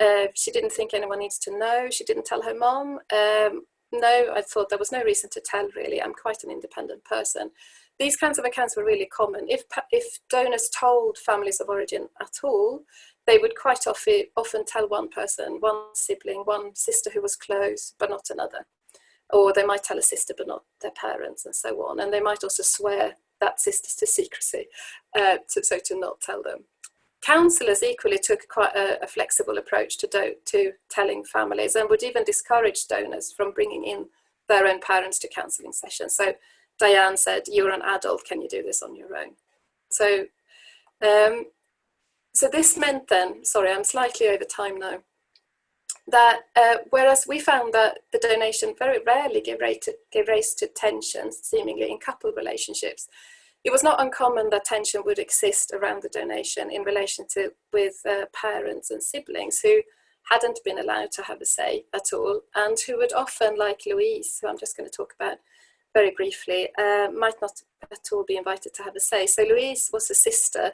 Uh, she didn't think anyone needs to know. She didn't tell her mom. Um, no, I thought there was no reason to tell really. I'm quite an independent person. These kinds of accounts were really common. If, if donors told families of origin at all, they would quite often, often tell one person, one sibling, one sister who was close, but not another. Or they might tell a sister, but not their parents and so on. And they might also swear that sister to secrecy, uh, to, so to not tell them. Counsellors equally took quite a, a flexible approach to, to telling families and would even discourage donors from bringing in their own parents to counselling sessions. So Diane said, you're an adult, can you do this on your own? So, um, so this meant then, sorry, I'm slightly over time now, that uh, whereas we found that the donation very rarely gave, rate, gave rise to tensions, seemingly in couple relationships, it was not uncommon that tension would exist around the donation in relation to with uh, parents and siblings who hadn't been allowed to have a say at all and who would often, like Louise, who I'm just going to talk about very briefly, uh, might not at all be invited to have a say. So Louise was a sister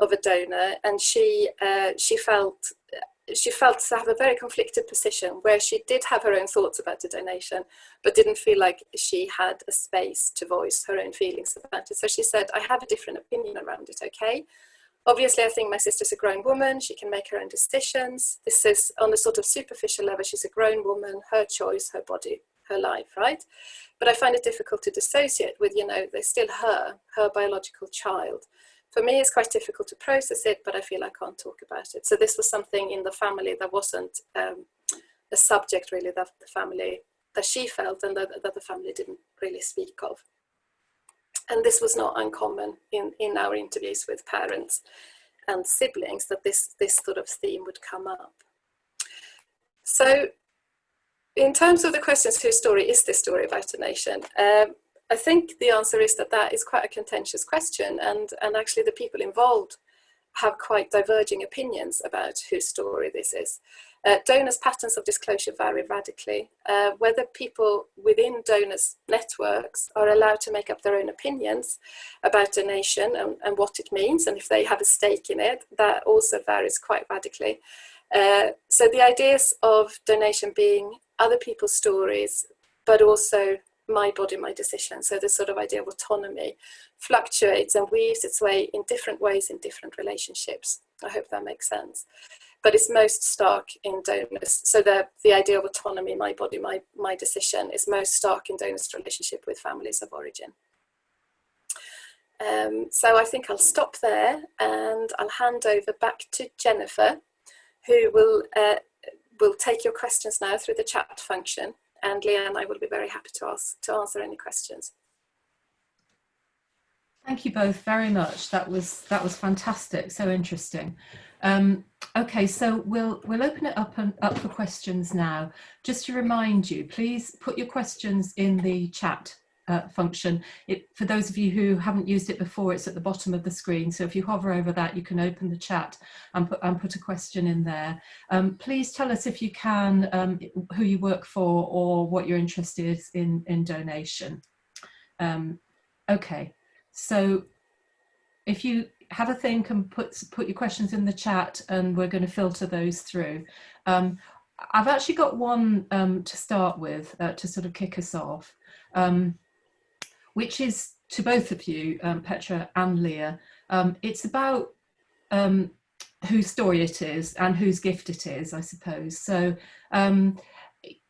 of a donor and she, uh, she felt she felt to have a very conflicted position where she did have her own thoughts about the donation, but didn't feel like she had a space to voice her own feelings about it. So she said, I have a different opinion around it, okay? Obviously, I think my sister's a grown woman. She can make her own decisions. This is on a sort of superficial level. She's a grown woman, her choice, her body, her life, right? But I find it difficult to dissociate with, you know, they're still her, her biological child for me it's quite difficult to process it but I feel I can't talk about it. So this was something in the family that wasn't um, a subject really that the family that she felt and that, that the family didn't really speak of. And this was not uncommon in in our interviews with parents and siblings that this this sort of theme would come up. So in terms of the questions whose story is this story about a nation? Um, I think the answer is that that is quite a contentious question and, and actually the people involved have quite diverging opinions about whose story this is. Uh, donors' patterns of disclosure vary radically. Uh, whether people within donors' networks are allowed to make up their own opinions about donation and, and what it means, and if they have a stake in it, that also varies quite radically. Uh, so the ideas of donation being other people's stories, but also my body, my decision. So this sort of idea of autonomy fluctuates and weaves its way in different ways in different relationships. I hope that makes sense. But it's most stark in donors. So the, the idea of autonomy, my body, my, my decision is most stark in donors' relationship with families of origin. Um, so I think I'll stop there and I'll hand over back to Jennifer, who will, uh, will take your questions now through the chat function and Leah and I will be very happy to, ask, to answer any questions. Thank you both very much. That was that was fantastic. So interesting. Um, okay, so we'll we'll open it up and up for questions now. Just to remind you, please put your questions in the chat uh, function. It, for those of you who haven't used it before, it's at the bottom of the screen. So if you hover over that, you can open the chat and put, and put a question in there. Um, please tell us if you can um, who you work for or what you're interested in, in donation. Um, okay, so if you have a think and put put your questions in the chat, and we're going to filter those through. Um, I've actually got one um, to start with uh, to sort of kick us off, um, which is to both of you, um, Petra and Leah. Um, it's about um, whose story it is and whose gift it is, I suppose. So, um,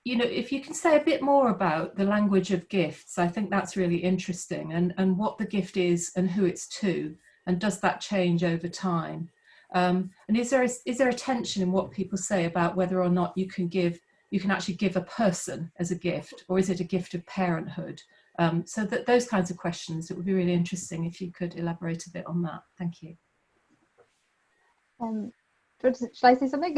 you know, if you can say a bit more about the language of gifts, I think that's really interesting and, and what the gift is and who it's to, and does that change over time? Um, and is there, a, is there a tension in what people say about whether or not you can give, you can actually give a person as a gift, or is it a gift of parenthood? Um, so that those kinds of questions, it would be really interesting if you could elaborate a bit on that. Thank you. Um, should I say something?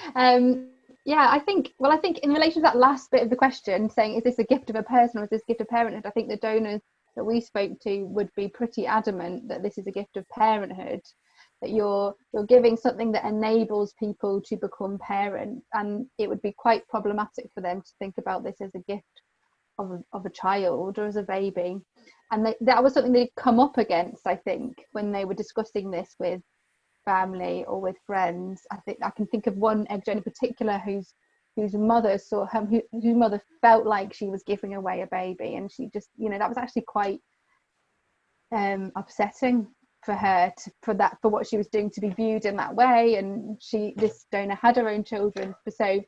*laughs* um, yeah, I think, well, I think in relation to that last bit of the question, saying, is this a gift of a person or is this gift of parenthood? I think the donors that we spoke to would be pretty adamant that this is a gift of parenthood that you're you're giving something that enables people to become parents and it would be quite problematic for them to think about this as a gift of a, of a child or as a baby. And they, that was something they'd come up against i think when they were discussing this with family or with friends. I think i can think of one egg in particular whose whose mother saw her who, whose mother felt like she was giving away a baby. And she just you know that was actually quite um upsetting for her to, for that for what she was doing to be viewed in that way. And she this donor had her own children. So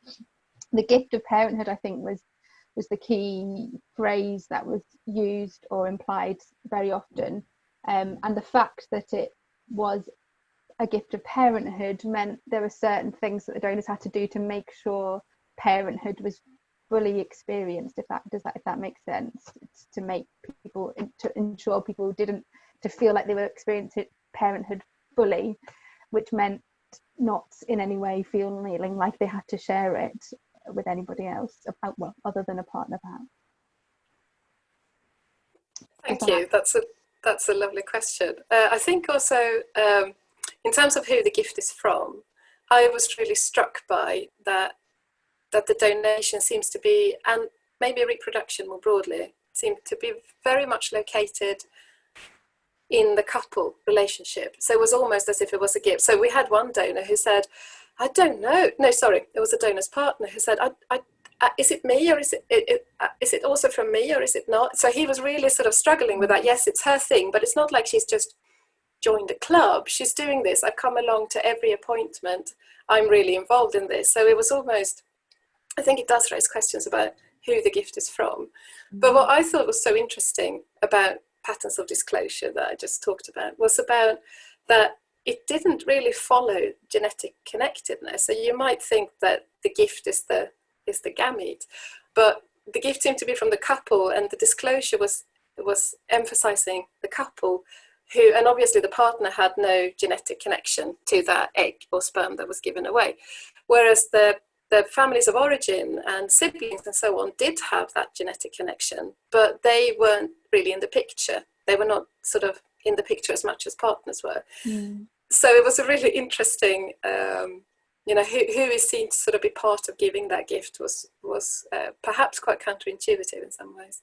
the gift of parenthood i think was was the key phrase that was used or implied very often. Um, and the fact that it was a gift of parenthood meant there were certain things that the donors had to do to make sure parenthood was fully experienced if that does that if that makes sense. It's to make people to ensure people didn't to feel like they were experiencing parenthood fully which meant not in any way feeling like they had to share it with anybody else about well other than a partner perhaps thank you that's a that's a lovely question uh, i think also um, in terms of who the gift is from, I was really struck by that that the donation seems to be, and maybe reproduction more broadly, seemed to be very much located in the couple relationship. So it was almost as if it was a gift. So we had one donor who said, I don't know. No, sorry, it was a donor's partner who said, I, I, uh, is it me or is it, it, it uh, is it also from me or is it not? So he was really sort of struggling with that. Yes, it's her thing, but it's not like she's just joined a club. She's doing this. I've come along to every appointment. I'm really involved in this. So it was almost, I think it does raise questions about who the gift is from. But what I thought was so interesting about patterns of disclosure that I just talked about was about that it didn't really follow genetic connectedness. So you might think that the gift is the is the gamete, but the gift seemed to be from the couple, and the disclosure was was emphasizing the couple who, and obviously the partner had no genetic connection to that egg or sperm that was given away. Whereas the, the families of origin and siblings and so on did have that genetic connection, but they weren't really in the picture. They were not sort of in the picture as much as partners were. Mm. So it was a really interesting, um, you know, who, who is seen to sort of be part of giving that gift was, was uh, perhaps quite counterintuitive in some ways.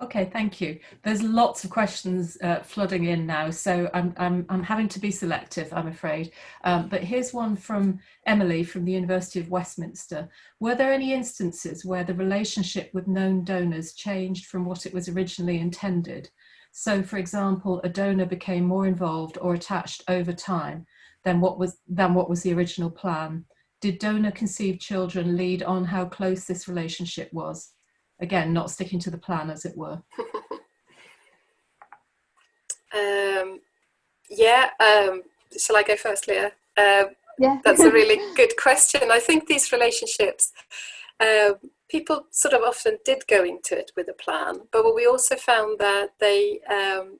Okay, thank you. There's lots of questions uh, flooding in now, so I'm, I'm, I'm having to be selective, I'm afraid. Um, but here's one from Emily from the University of Westminster. Were there any instances where the relationship with known donors changed from what it was originally intended? So, for example, a donor became more involved or attached over time than what was, than what was the original plan. Did donor conceived children lead on how close this relationship was? again not sticking to the plan as it were *laughs* um, yeah um, shall i go first leah um, yeah that's a really *laughs* good question i think these relationships um, people sort of often did go into it with a plan but we also found that they um,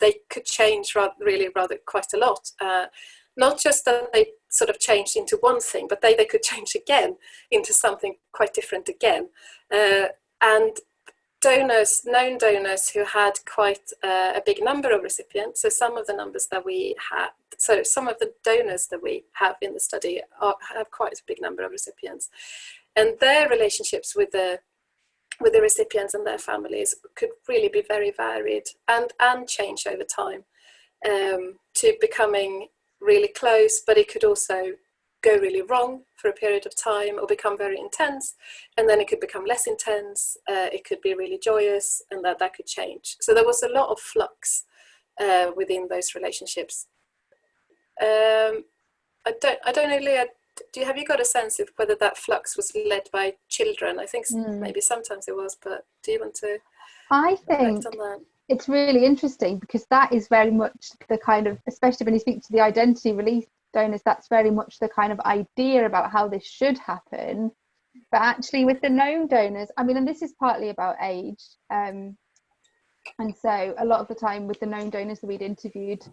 they could change rather, really rather quite a lot uh, not just that they sort of changed into one thing, but they, they could change again into something quite different again. Uh, and donors, known donors who had quite uh, a big number of recipients, so some of the numbers that we had, so some of the donors that we have in the study are, have quite a big number of recipients. And their relationships with the with the recipients and their families could really be very varied and, and change over time um, to becoming really close, but it could also go really wrong for a period of time or become very intense and then it could become less intense uh, it could be really joyous and that that could change. So there was a lot of flux uh, within those relationships. Um, I don't I don't know Leah do you have you got a sense of whether that flux was led by children? I think mm. maybe sometimes it was but do you want to I think it's really interesting because that is very much the kind of especially when you speak to the identity release donors that's very much the kind of idea about how this should happen. But actually with the known donors i mean and this is partly about age um, and so a lot of the time with the known donors that we'd interviewed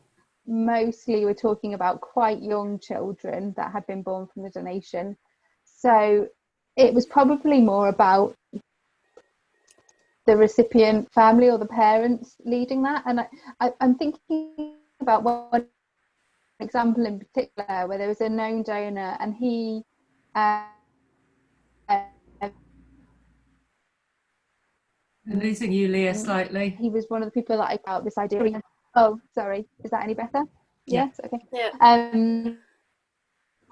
mostly we're talking about quite young children that had been born from the donation so it was probably more about the recipient family or the parents leading that and I, I, i'm thinking about one example in particular where there was a known donor and he uh, I'm losing you, Leah, slightly. He was one of the people that I felt this idea. Oh, sorry. Is that any better? Yeah. Yes. Okay. Yeah. Um,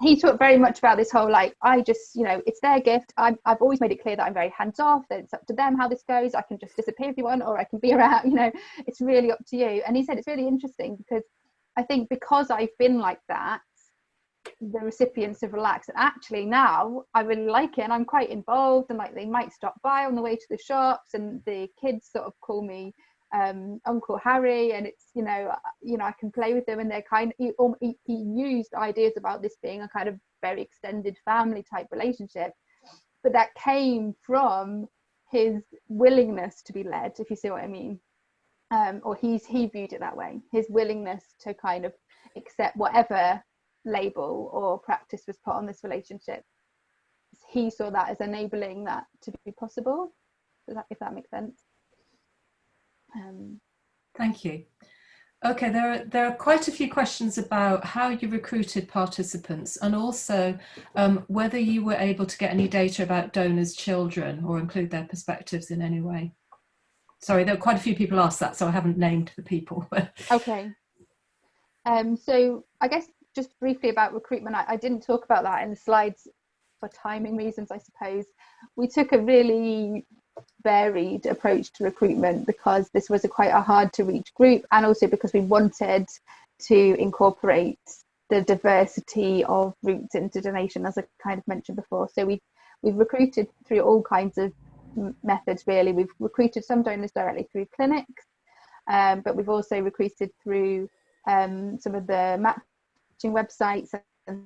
he talked very much about this whole like I just you know it's their gift. i have always made it clear that I'm very hands off. That it's up to them how this goes. I can just disappear if you want, or I can be *laughs* around. You know, it's really up to you. And he said it's really interesting because I think because I've been like that, the recipients have relaxed. And actually now I really like it and I'm quite involved and like they might stop by on the way to the shops and the kids sort of call me um, Uncle Harry and it's you know uh, you know I can play with them and they're kind he, um, he, he used ideas about this being a kind of very extended family type relationship but that came from his willingness to be led if you see what I mean. Um, or he's he viewed it that way his willingness to kind of accept whatever label or practice was put on this relationship. He saw that as enabling that to be possible. If that makes sense um, thank you okay there are there are quite a few questions about how you recruited participants and also um, whether you were able to get any data about donors children or include their perspectives in any way sorry, there are quite a few people asked that, so I haven't named the people. *laughs* okay. Um, so I guess just briefly about recruitment, I, I didn't talk about that in the slides for timing reasons, I suppose. We took a really varied approach to recruitment because this was a quite a hard to reach group and also because we wanted to incorporate the diversity of routes into donation as I kind of mentioned before. So we we've recruited through all kinds of methods really. We've recruited some donors directly through clinics, um, but we've also recruited through um, some of the matching websites and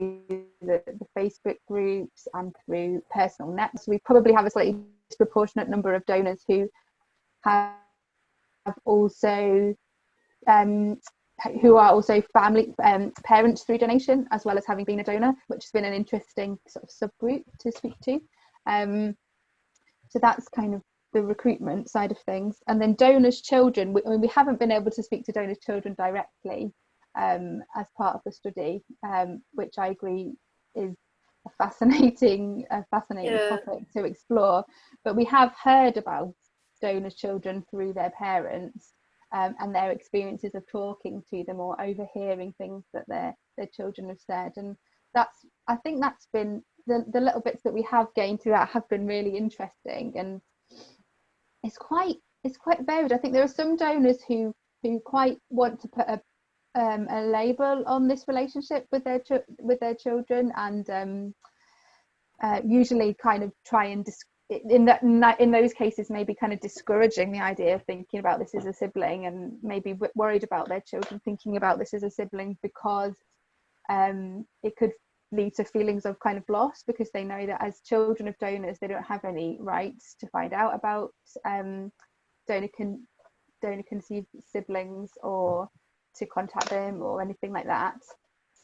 the, the, Facebook groups and through personal nets. We probably have a slightly disproportionate number of donors who have also um, who are also family um, parents through donation as well as having been a donor which has been an interesting sort of subgroup to speak to um, so that's kind of the recruitment side of things and then donors children we, I mean, we haven't been able to speak to donors children directly um, as part of the study um, which I agree is a fascinating a fascinating yeah. topic to explore. But we have heard about donors children through their parents um, and their experiences of talking to them or overhearing things that their their children have said. And that's i think that's been the, the little bits that we have gained through that have been really interesting. And it's quite it's quite varied. I think there are some donors who who quite want to put a um, a label on this relationship with their with their children and um, uh, usually kind of try and in that, in those cases maybe kind of discouraging the idea of thinking about this as a sibling and maybe worried about their children thinking about this as a sibling because um, it could lead to feelings of kind of loss because they know that as children of donors they don't have any rights to find out about um, donor can donor conceived siblings or to contact them or anything like that.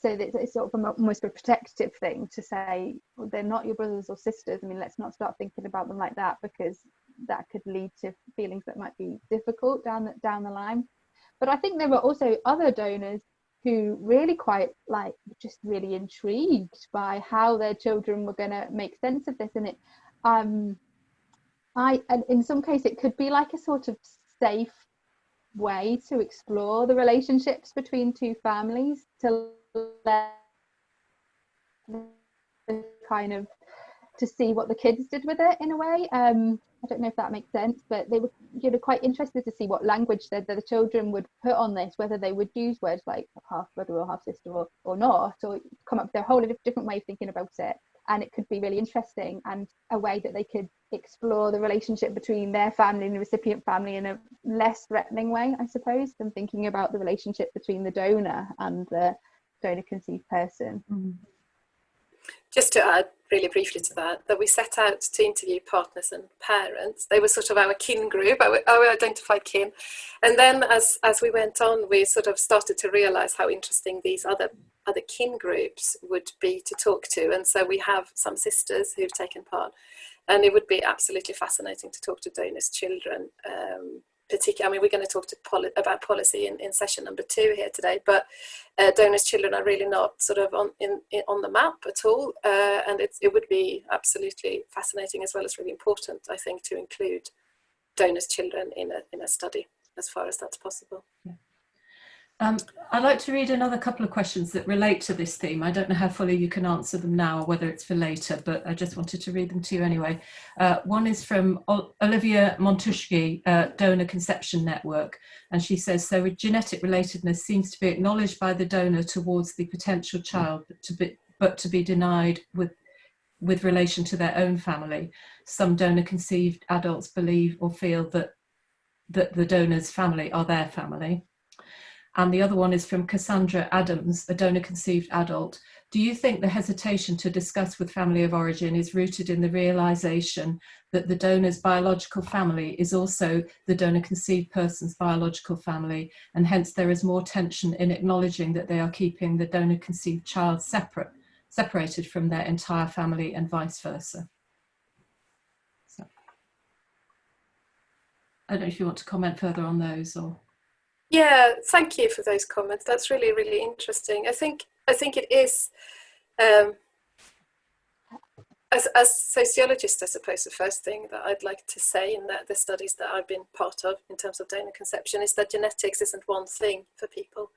So that it's sort of almost a protective thing to say well, they're not your brothers or sisters. I mean let's not start thinking about them like that because that could lead to feelings that might be difficult down the, down the line. But i think there were also other donors who really quite like just really intrigued by how their children were going to make sense of this. And it um i and in some case it could be like a sort of safe way to explore the relationships between two families to let kind of to see what the kids did with it in a way um I don't know if that makes sense, but they were you know quite interested to see what language that the children would put on this, whether they would use words like half brother or half sister or, or not, or come up with a whole different way of thinking about it. And it could be really interesting and a way that they could explore the relationship between their family and the recipient family in a less threatening way, I suppose, than thinking about the relationship between the donor and the donor conceived person. Mm-hmm. Just to add really briefly to that, that we set out to interview partners and parents. They were sort of our kin group, our, our identified kin. And then as, as we went on, we sort of started to realize how interesting these other, other kin groups would be to talk to. And so we have some sisters who've taken part. And it would be absolutely fascinating to talk to donors' children um, particular, I mean, we're going to talk to poli about policy in, in session number two here today, but uh, donors' children are really not sort of on, in, in on the map at all. Uh, and it, would be absolutely fascinating as well as really important, I think, to include donors' children in a, in a study as far as that's possible. Yeah. Um, I'd like to read another couple of questions that relate to this theme. I don't know how fully you can answer them now or whether it's for later, but I just wanted to read them to you anyway. Uh, one is from Olivia Montuschi, uh, Donor Conception Network, and she says, so genetic relatedness seems to be acknowledged by the donor towards the potential child, but to be, but to be denied with with relation to their own family. Some donor conceived adults believe or feel that that the donor's family are their family and the other one is from Cassandra Adams, a donor conceived adult. Do you think the hesitation to discuss with family of origin is rooted in the realization that the donor's biological family is also the donor conceived person's biological family, and hence there is more tension in acknowledging that they are keeping the donor conceived child separate, separated from their entire family and vice versa? So, I don't know if you want to comment further on those or. Yeah, thank you for those comments. That's really, really interesting. I think I think it is. Um, as, as sociologist, I suppose the first thing that I'd like to say in that the studies that I've been part of in terms of donor conception is that genetics isn't one thing for people.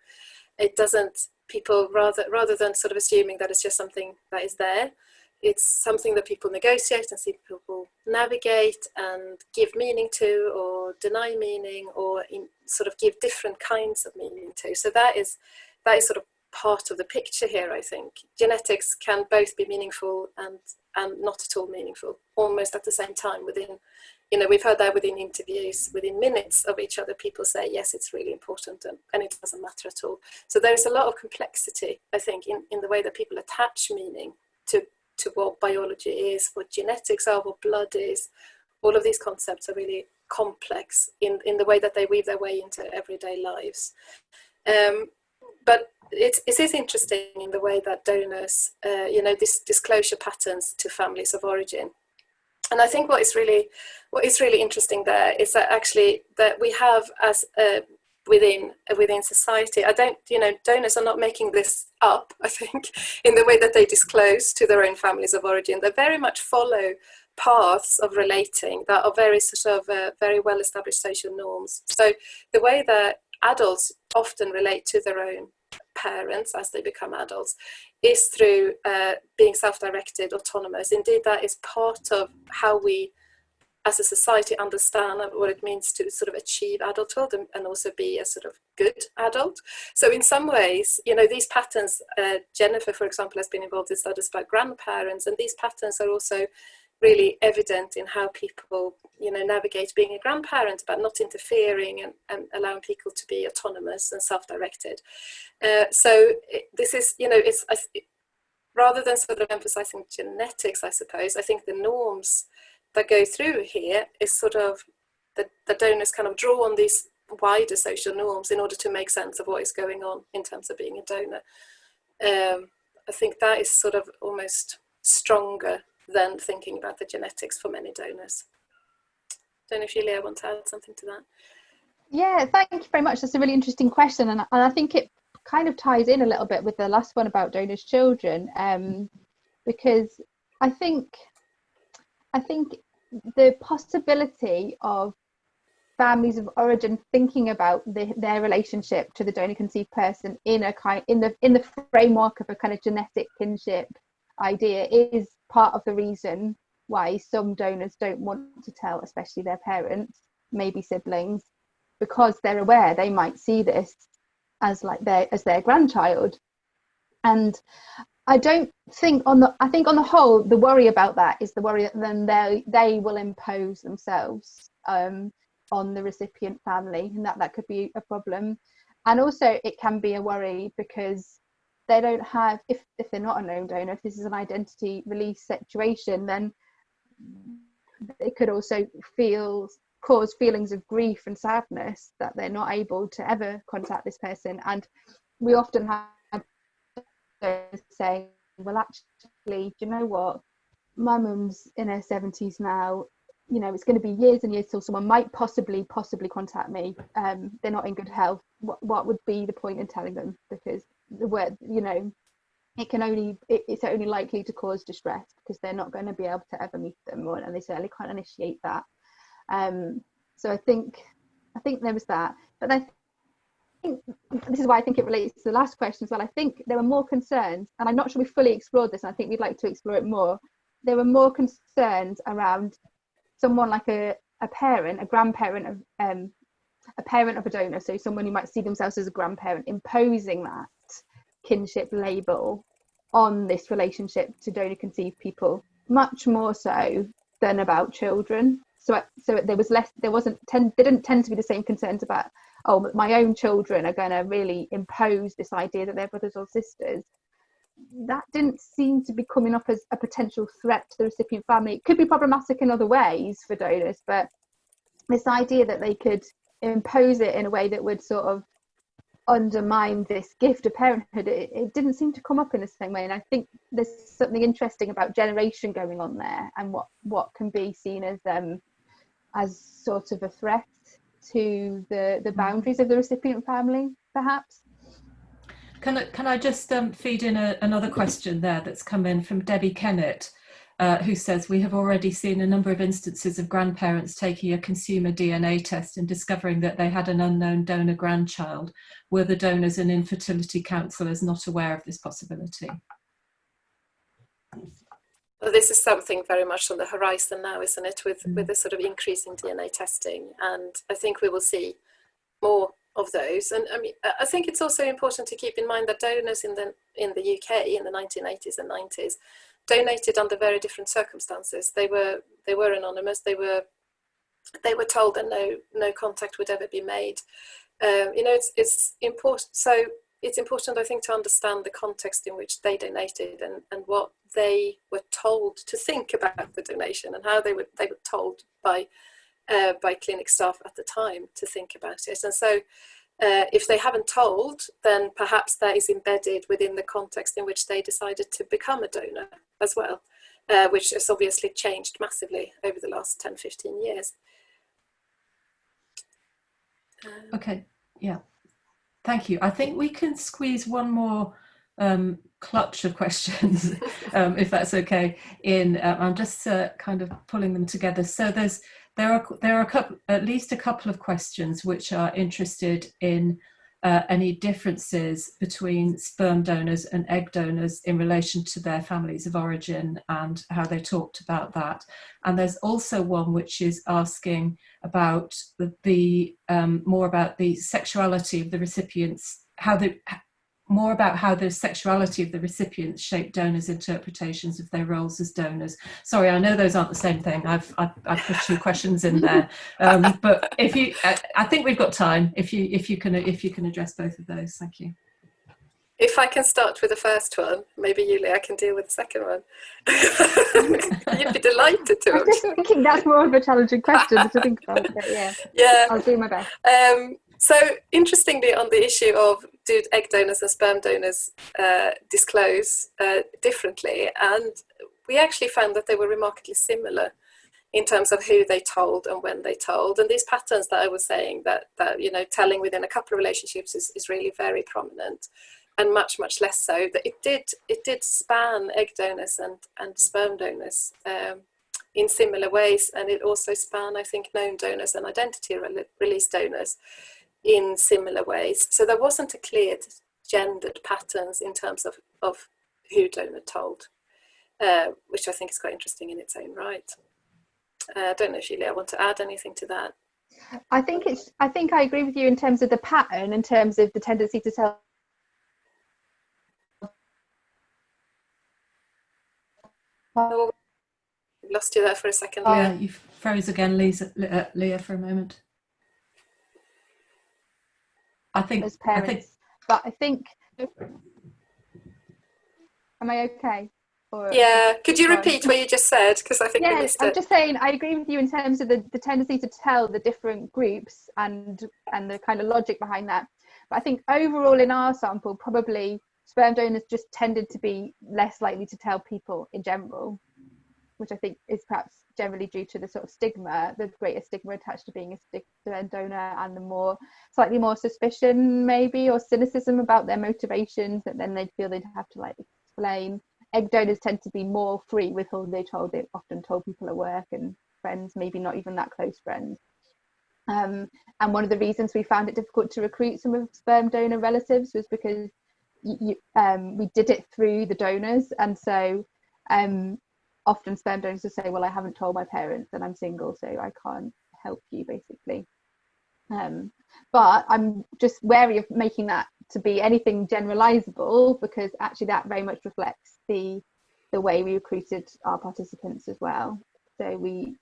It doesn't, people rather, rather than sort of assuming that it's just something that is there, it's something that people negotiate and see people navigate and give meaning to or deny meaning or sort of give different kinds of meaning to. So that is, that is sort of part of the picture here, I think. Genetics can both be meaningful and, and not at all meaningful, almost at the same time within, you know, we've heard that within interviews, within minutes of each other, people say, yes, it's really important and, and it doesn't matter at all. So there is a lot of complexity, I think, in, in the way that people attach meaning to to what biology is, what genetics are, what blood is. All of these concepts are really complex in, in the way that they weave their way into everyday lives. Um, but it, it is interesting in the way that donors, uh, you know, this disclosure patterns to families of origin. And I think what is really, what is really interesting there is that actually that we have as a within within society. I don't, you know, donors are not making this up. *laughs* I think in the way that they disclose to their own families of origin, they very much follow paths of relating that are very sort of uh, very well established social norms. So the way that adults often relate to their own parents as they become adults is through uh, being self-directed, autonomous. Indeed, that is part of how we as a society understand what it means to sort of achieve adulthood and, and also be a sort of good adult. So in some ways, you know, these patterns, uh, Jennifer, for example, has been involved in studies about grandparents, and these patterns are also really evident in how people, you know, navigate being a grandparent, but not interfering and, and allowing people to be autonomous and self-directed. Uh, so it, this is, you know, it's, rather than sort of emphasizing genetics, I suppose, I think the norms go through here is sort of the, the donors kind of draw on these wider social norms in order to make sense of what is going on in terms of being a donor. Um, I think that is sort of almost stronger than thinking about the genetics for many donors. Don't know if Julia want to add something to that. Yeah, thank you very much. That's a really interesting question, and, and I think it kind of ties in a little bit with the last one about donors' children, um, because I think I think the possibility of families of origin thinking about the, their relationship to the donor conceived person in a kind in the in the framework of a kind of genetic kinship idea is part of the reason why some donors don't want to tell especially their parents maybe siblings because they're aware they might see this as like their as their grandchild. And I don't think on the I think on the whole the worry about that is the worry that then they they will impose themselves um, on the recipient family and that that could be a problem. And also it can be a worry because they don't have if if they're not a known donor if this is an identity release situation then it could also feel cause feelings of grief and sadness that they're not able to ever contact this person. And we often have saying, well, actually, do you know what? My mum's in her 70s now. You know, it's going to be years and years till someone might possibly, possibly contact me. Um, they're not in good health. What, what would be the point in telling them? Because the word, you know, it can only, it, it's only likely to cause distress because they're not going to be able to ever meet them, or, and they certainly can't initiate that. Um, so I think, I think there was that. But I think this is why I think it relates to the last question as well. I think there were more concerns, and I'm not sure we fully explored this, and I think we'd like to explore it more. There were more concerns around someone like a, a parent, a grandparent of um, a parent of a donor, so someone who might see themselves as a grandparent, imposing that kinship label on this relationship to donor conceived people, much more so than about children. So, so there was less. There wasn't. Tend, there didn't tend to be the same concerns about oh, my own children are going to really impose this idea that they're brothers or sisters. That didn't seem to be coming up as a potential threat to the recipient family. It could be problematic in other ways for donors, but this idea that they could impose it in a way that would sort of undermine this gift of parenthood it, it, didn't seem to come up in the same way and i think there's something interesting about generation going on there and what what can be seen as um as sort of a threat to the, the mm. boundaries of the recipient family, perhaps. Can I, can I just um, feed in a, another question there that's come in from Debbie Kennett, uh, who says, we have already seen a number of instances of grandparents taking a consumer DNA test and discovering that they had an unknown donor grandchild. Were the donors and infertility counsellors not aware of this possibility? This is something very much on the horizon now, isn't it, with, mm. with the sort of increasing DNA testing. And I think we will see more of those. And I mean, I think it's also important to keep in mind that donors in the, in the UK in the 1980s and 90s donated under very different circumstances. They were, they were anonymous, they were, they were told that no, no contact would ever be made. Um, you know, it's, it's important. So it's important, I think, to understand the context in which they donated and, and what they were told to think about the donation and how they were, they were told by, uh, by clinic staff at the time to think about it. And so uh, if they haven't told, then perhaps that is embedded within the context in which they decided to become a donor as well, uh, which has obviously changed massively over the last 10, 15 years. Um, okay, yeah. Thank you. I think we can squeeze one more um, clutch of questions, *laughs* um, if that's okay. In uh, I'm just uh, kind of pulling them together. So there's there are there are a couple, at least a couple of questions which are interested in uh, any differences between sperm donors and egg donors in relation to their families of origin and how they talked about that. And there's also one which is asking about the, the um, more about the sexuality of the recipients, how the more about how the sexuality of the recipients shape donors' interpretations of their roles as donors. Sorry, I know those aren't the same thing. I've I've, I've put two questions in there, *laughs* um, but if you, I, I, think we've got time. If you if you can if you can address both of those, thank you. If I can start with the first one, maybe Julie, I can deal with the second one. *laughs* You'd be delighted to. *laughs* I'm just thinking that's more of a challenging question to think about. But yeah, yeah, I'll do my best. Um, so interestingly, on the issue of do egg donors and sperm donors uh, disclose uh, differently, and we actually found that they were remarkably similar in terms of who they told and when they told. And these patterns that I was saying that, that you know, telling within a couple of relationships is, is really very prominent and much, much less so. That it did, it did span egg donors and, and sperm donors um, in similar ways. And it also span, I think, known donors and identity release donors in similar ways. So there wasn't a clear gendered patterns in terms of, of who donor told, uh, which I think is quite interesting in its own right. Uh, I don't know if I want to add anything to that. I think it's. I think I agree with you in terms of the pattern, in terms of the tendency to tell. Oh, lost you there for a second. Oh, yeah, you froze again, Lisa, uh, Leah, for a moment. I think. As parents, I think, but I think. Am I okay? Or yeah, could you repeat what you just said? Because I think yeah, I'm just saying I agree with you in terms of the, the tendency to tell the different groups and and the kind of logic behind that. But I think overall in our sample, probably sperm donors just tended to be less likely to tell people in general, which I think is perhaps generally due to the sort of stigma, the greater stigma attached to being a donor and the more slightly more suspicion maybe or cynicism about their motivations that then they'd feel they'd have to like explain egg donors tend to be more free with who they told. They often told people at work and friends, maybe not even that close friends. Um, and one of the reasons we found it difficult to recruit some of sperm donor relatives was because you, um, we did it through the donors, and so um, often sperm donors will say, "Well, I haven't told my parents, and I'm single, so I can't help you," basically. Um, but I'm just wary of making that to be anything generalizable because actually that very much reflects the the way we recruited our participants as well. So we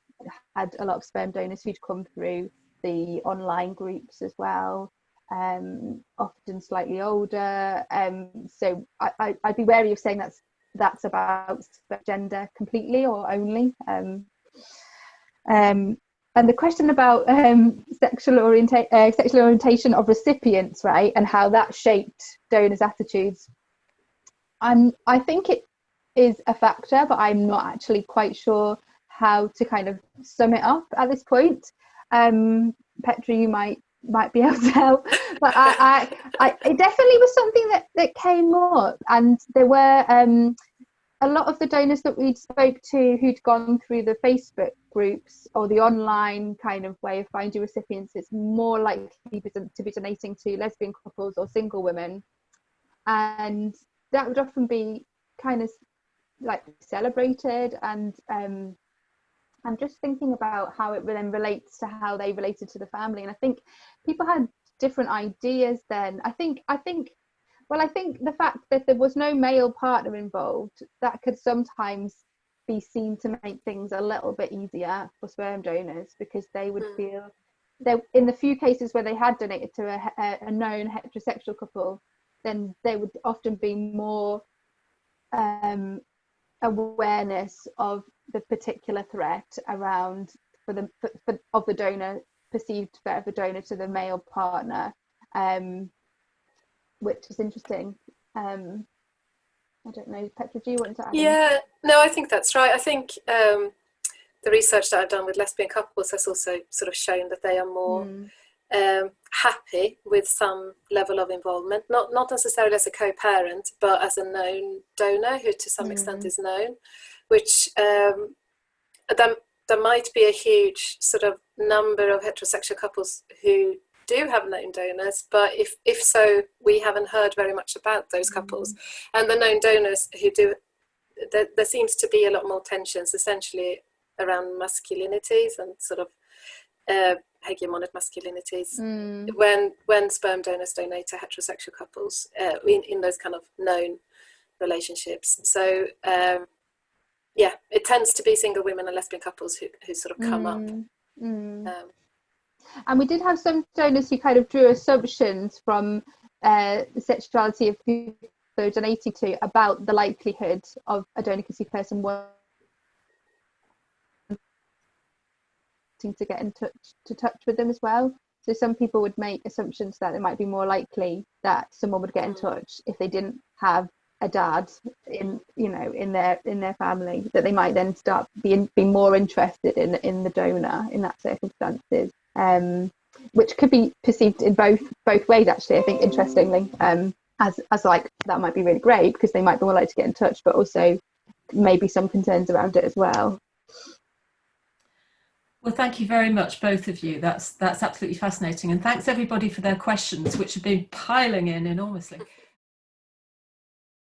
had a lot of sperm donors who'd come through the online groups as well, um, often slightly older. Um, so I, I, would be wary of saying that's that's about gender completely or only. Um, um, and the question about um, sexual, orienta- uh, sexual orientation of recipients, right, and how that shaped donors' attitudes. And I think it is a factor, but I'm not actually quite sure how to kind of sum it up at this point. Um, Petra, you might might be *laughs* able to help, but I, I, I, it definitely was something that that came up, and there were um, a lot of the donors that we'd spoke to who'd gone through the Facebook groups or the online kind of way of finding recipients, it's more likely to be donating to lesbian couples or single women. And that would often be kind of like celebrated and um, I'm just thinking about how it then relates to how they related to the family. And I think people had different ideas then. I think I think well, I think the fact that there was no male partner involved, that could sometimes be seen to make things a little bit easier for sperm donors because they would mm. feel that in the few cases where they had donated to a, a known heterosexual couple, then there would often be more um, awareness of the particular threat around for the for, for, of the donor perceived threat of the donor to the male partner. Um, which is interesting. Um, I don't know, Petra, do you want to add? Yeah, no, I think that's right. I think um, the research that I've done with lesbian couples has also sort of shown that they are more mm. um, happy with some level of involvement, not not necessarily as a co-parent, but as a known donor who to some mm. extent is known, which um, there, there might be a huge sort of number of heterosexual couples who do have known donors, but if, if so, we haven't heard very much about those couples. Mm. And the known donors who do, there, there seems to be a lot more tensions essentially around masculinities and sort of uh, hegemonic masculinities mm. when when sperm donors donate to heterosexual couples uh, in, in those kind of known relationships. So um, yeah, it tends to be single women and lesbian couples who, who sort of come mm. up. Mm. Um, and we did have some donors who kind of drew assumptions from uh, the sexuality of who they're donating to about the likelihood of a donor conceived person wanting to get in touch to touch with them as well. So some people would make assumptions that it might be more likely that someone would get in touch if they didn't have a dad in you know in their in their family that they might then start being being more interested in in the donor in that circumstances um, which could be perceived in both both ways actually i think interestingly um, as as like that might be really great because they might be more likely to get in touch but also maybe some concerns around it as well well, thank you very much, both of you. That's that's absolutely fascinating, and thanks everybody for their questions, which have been piling in enormously.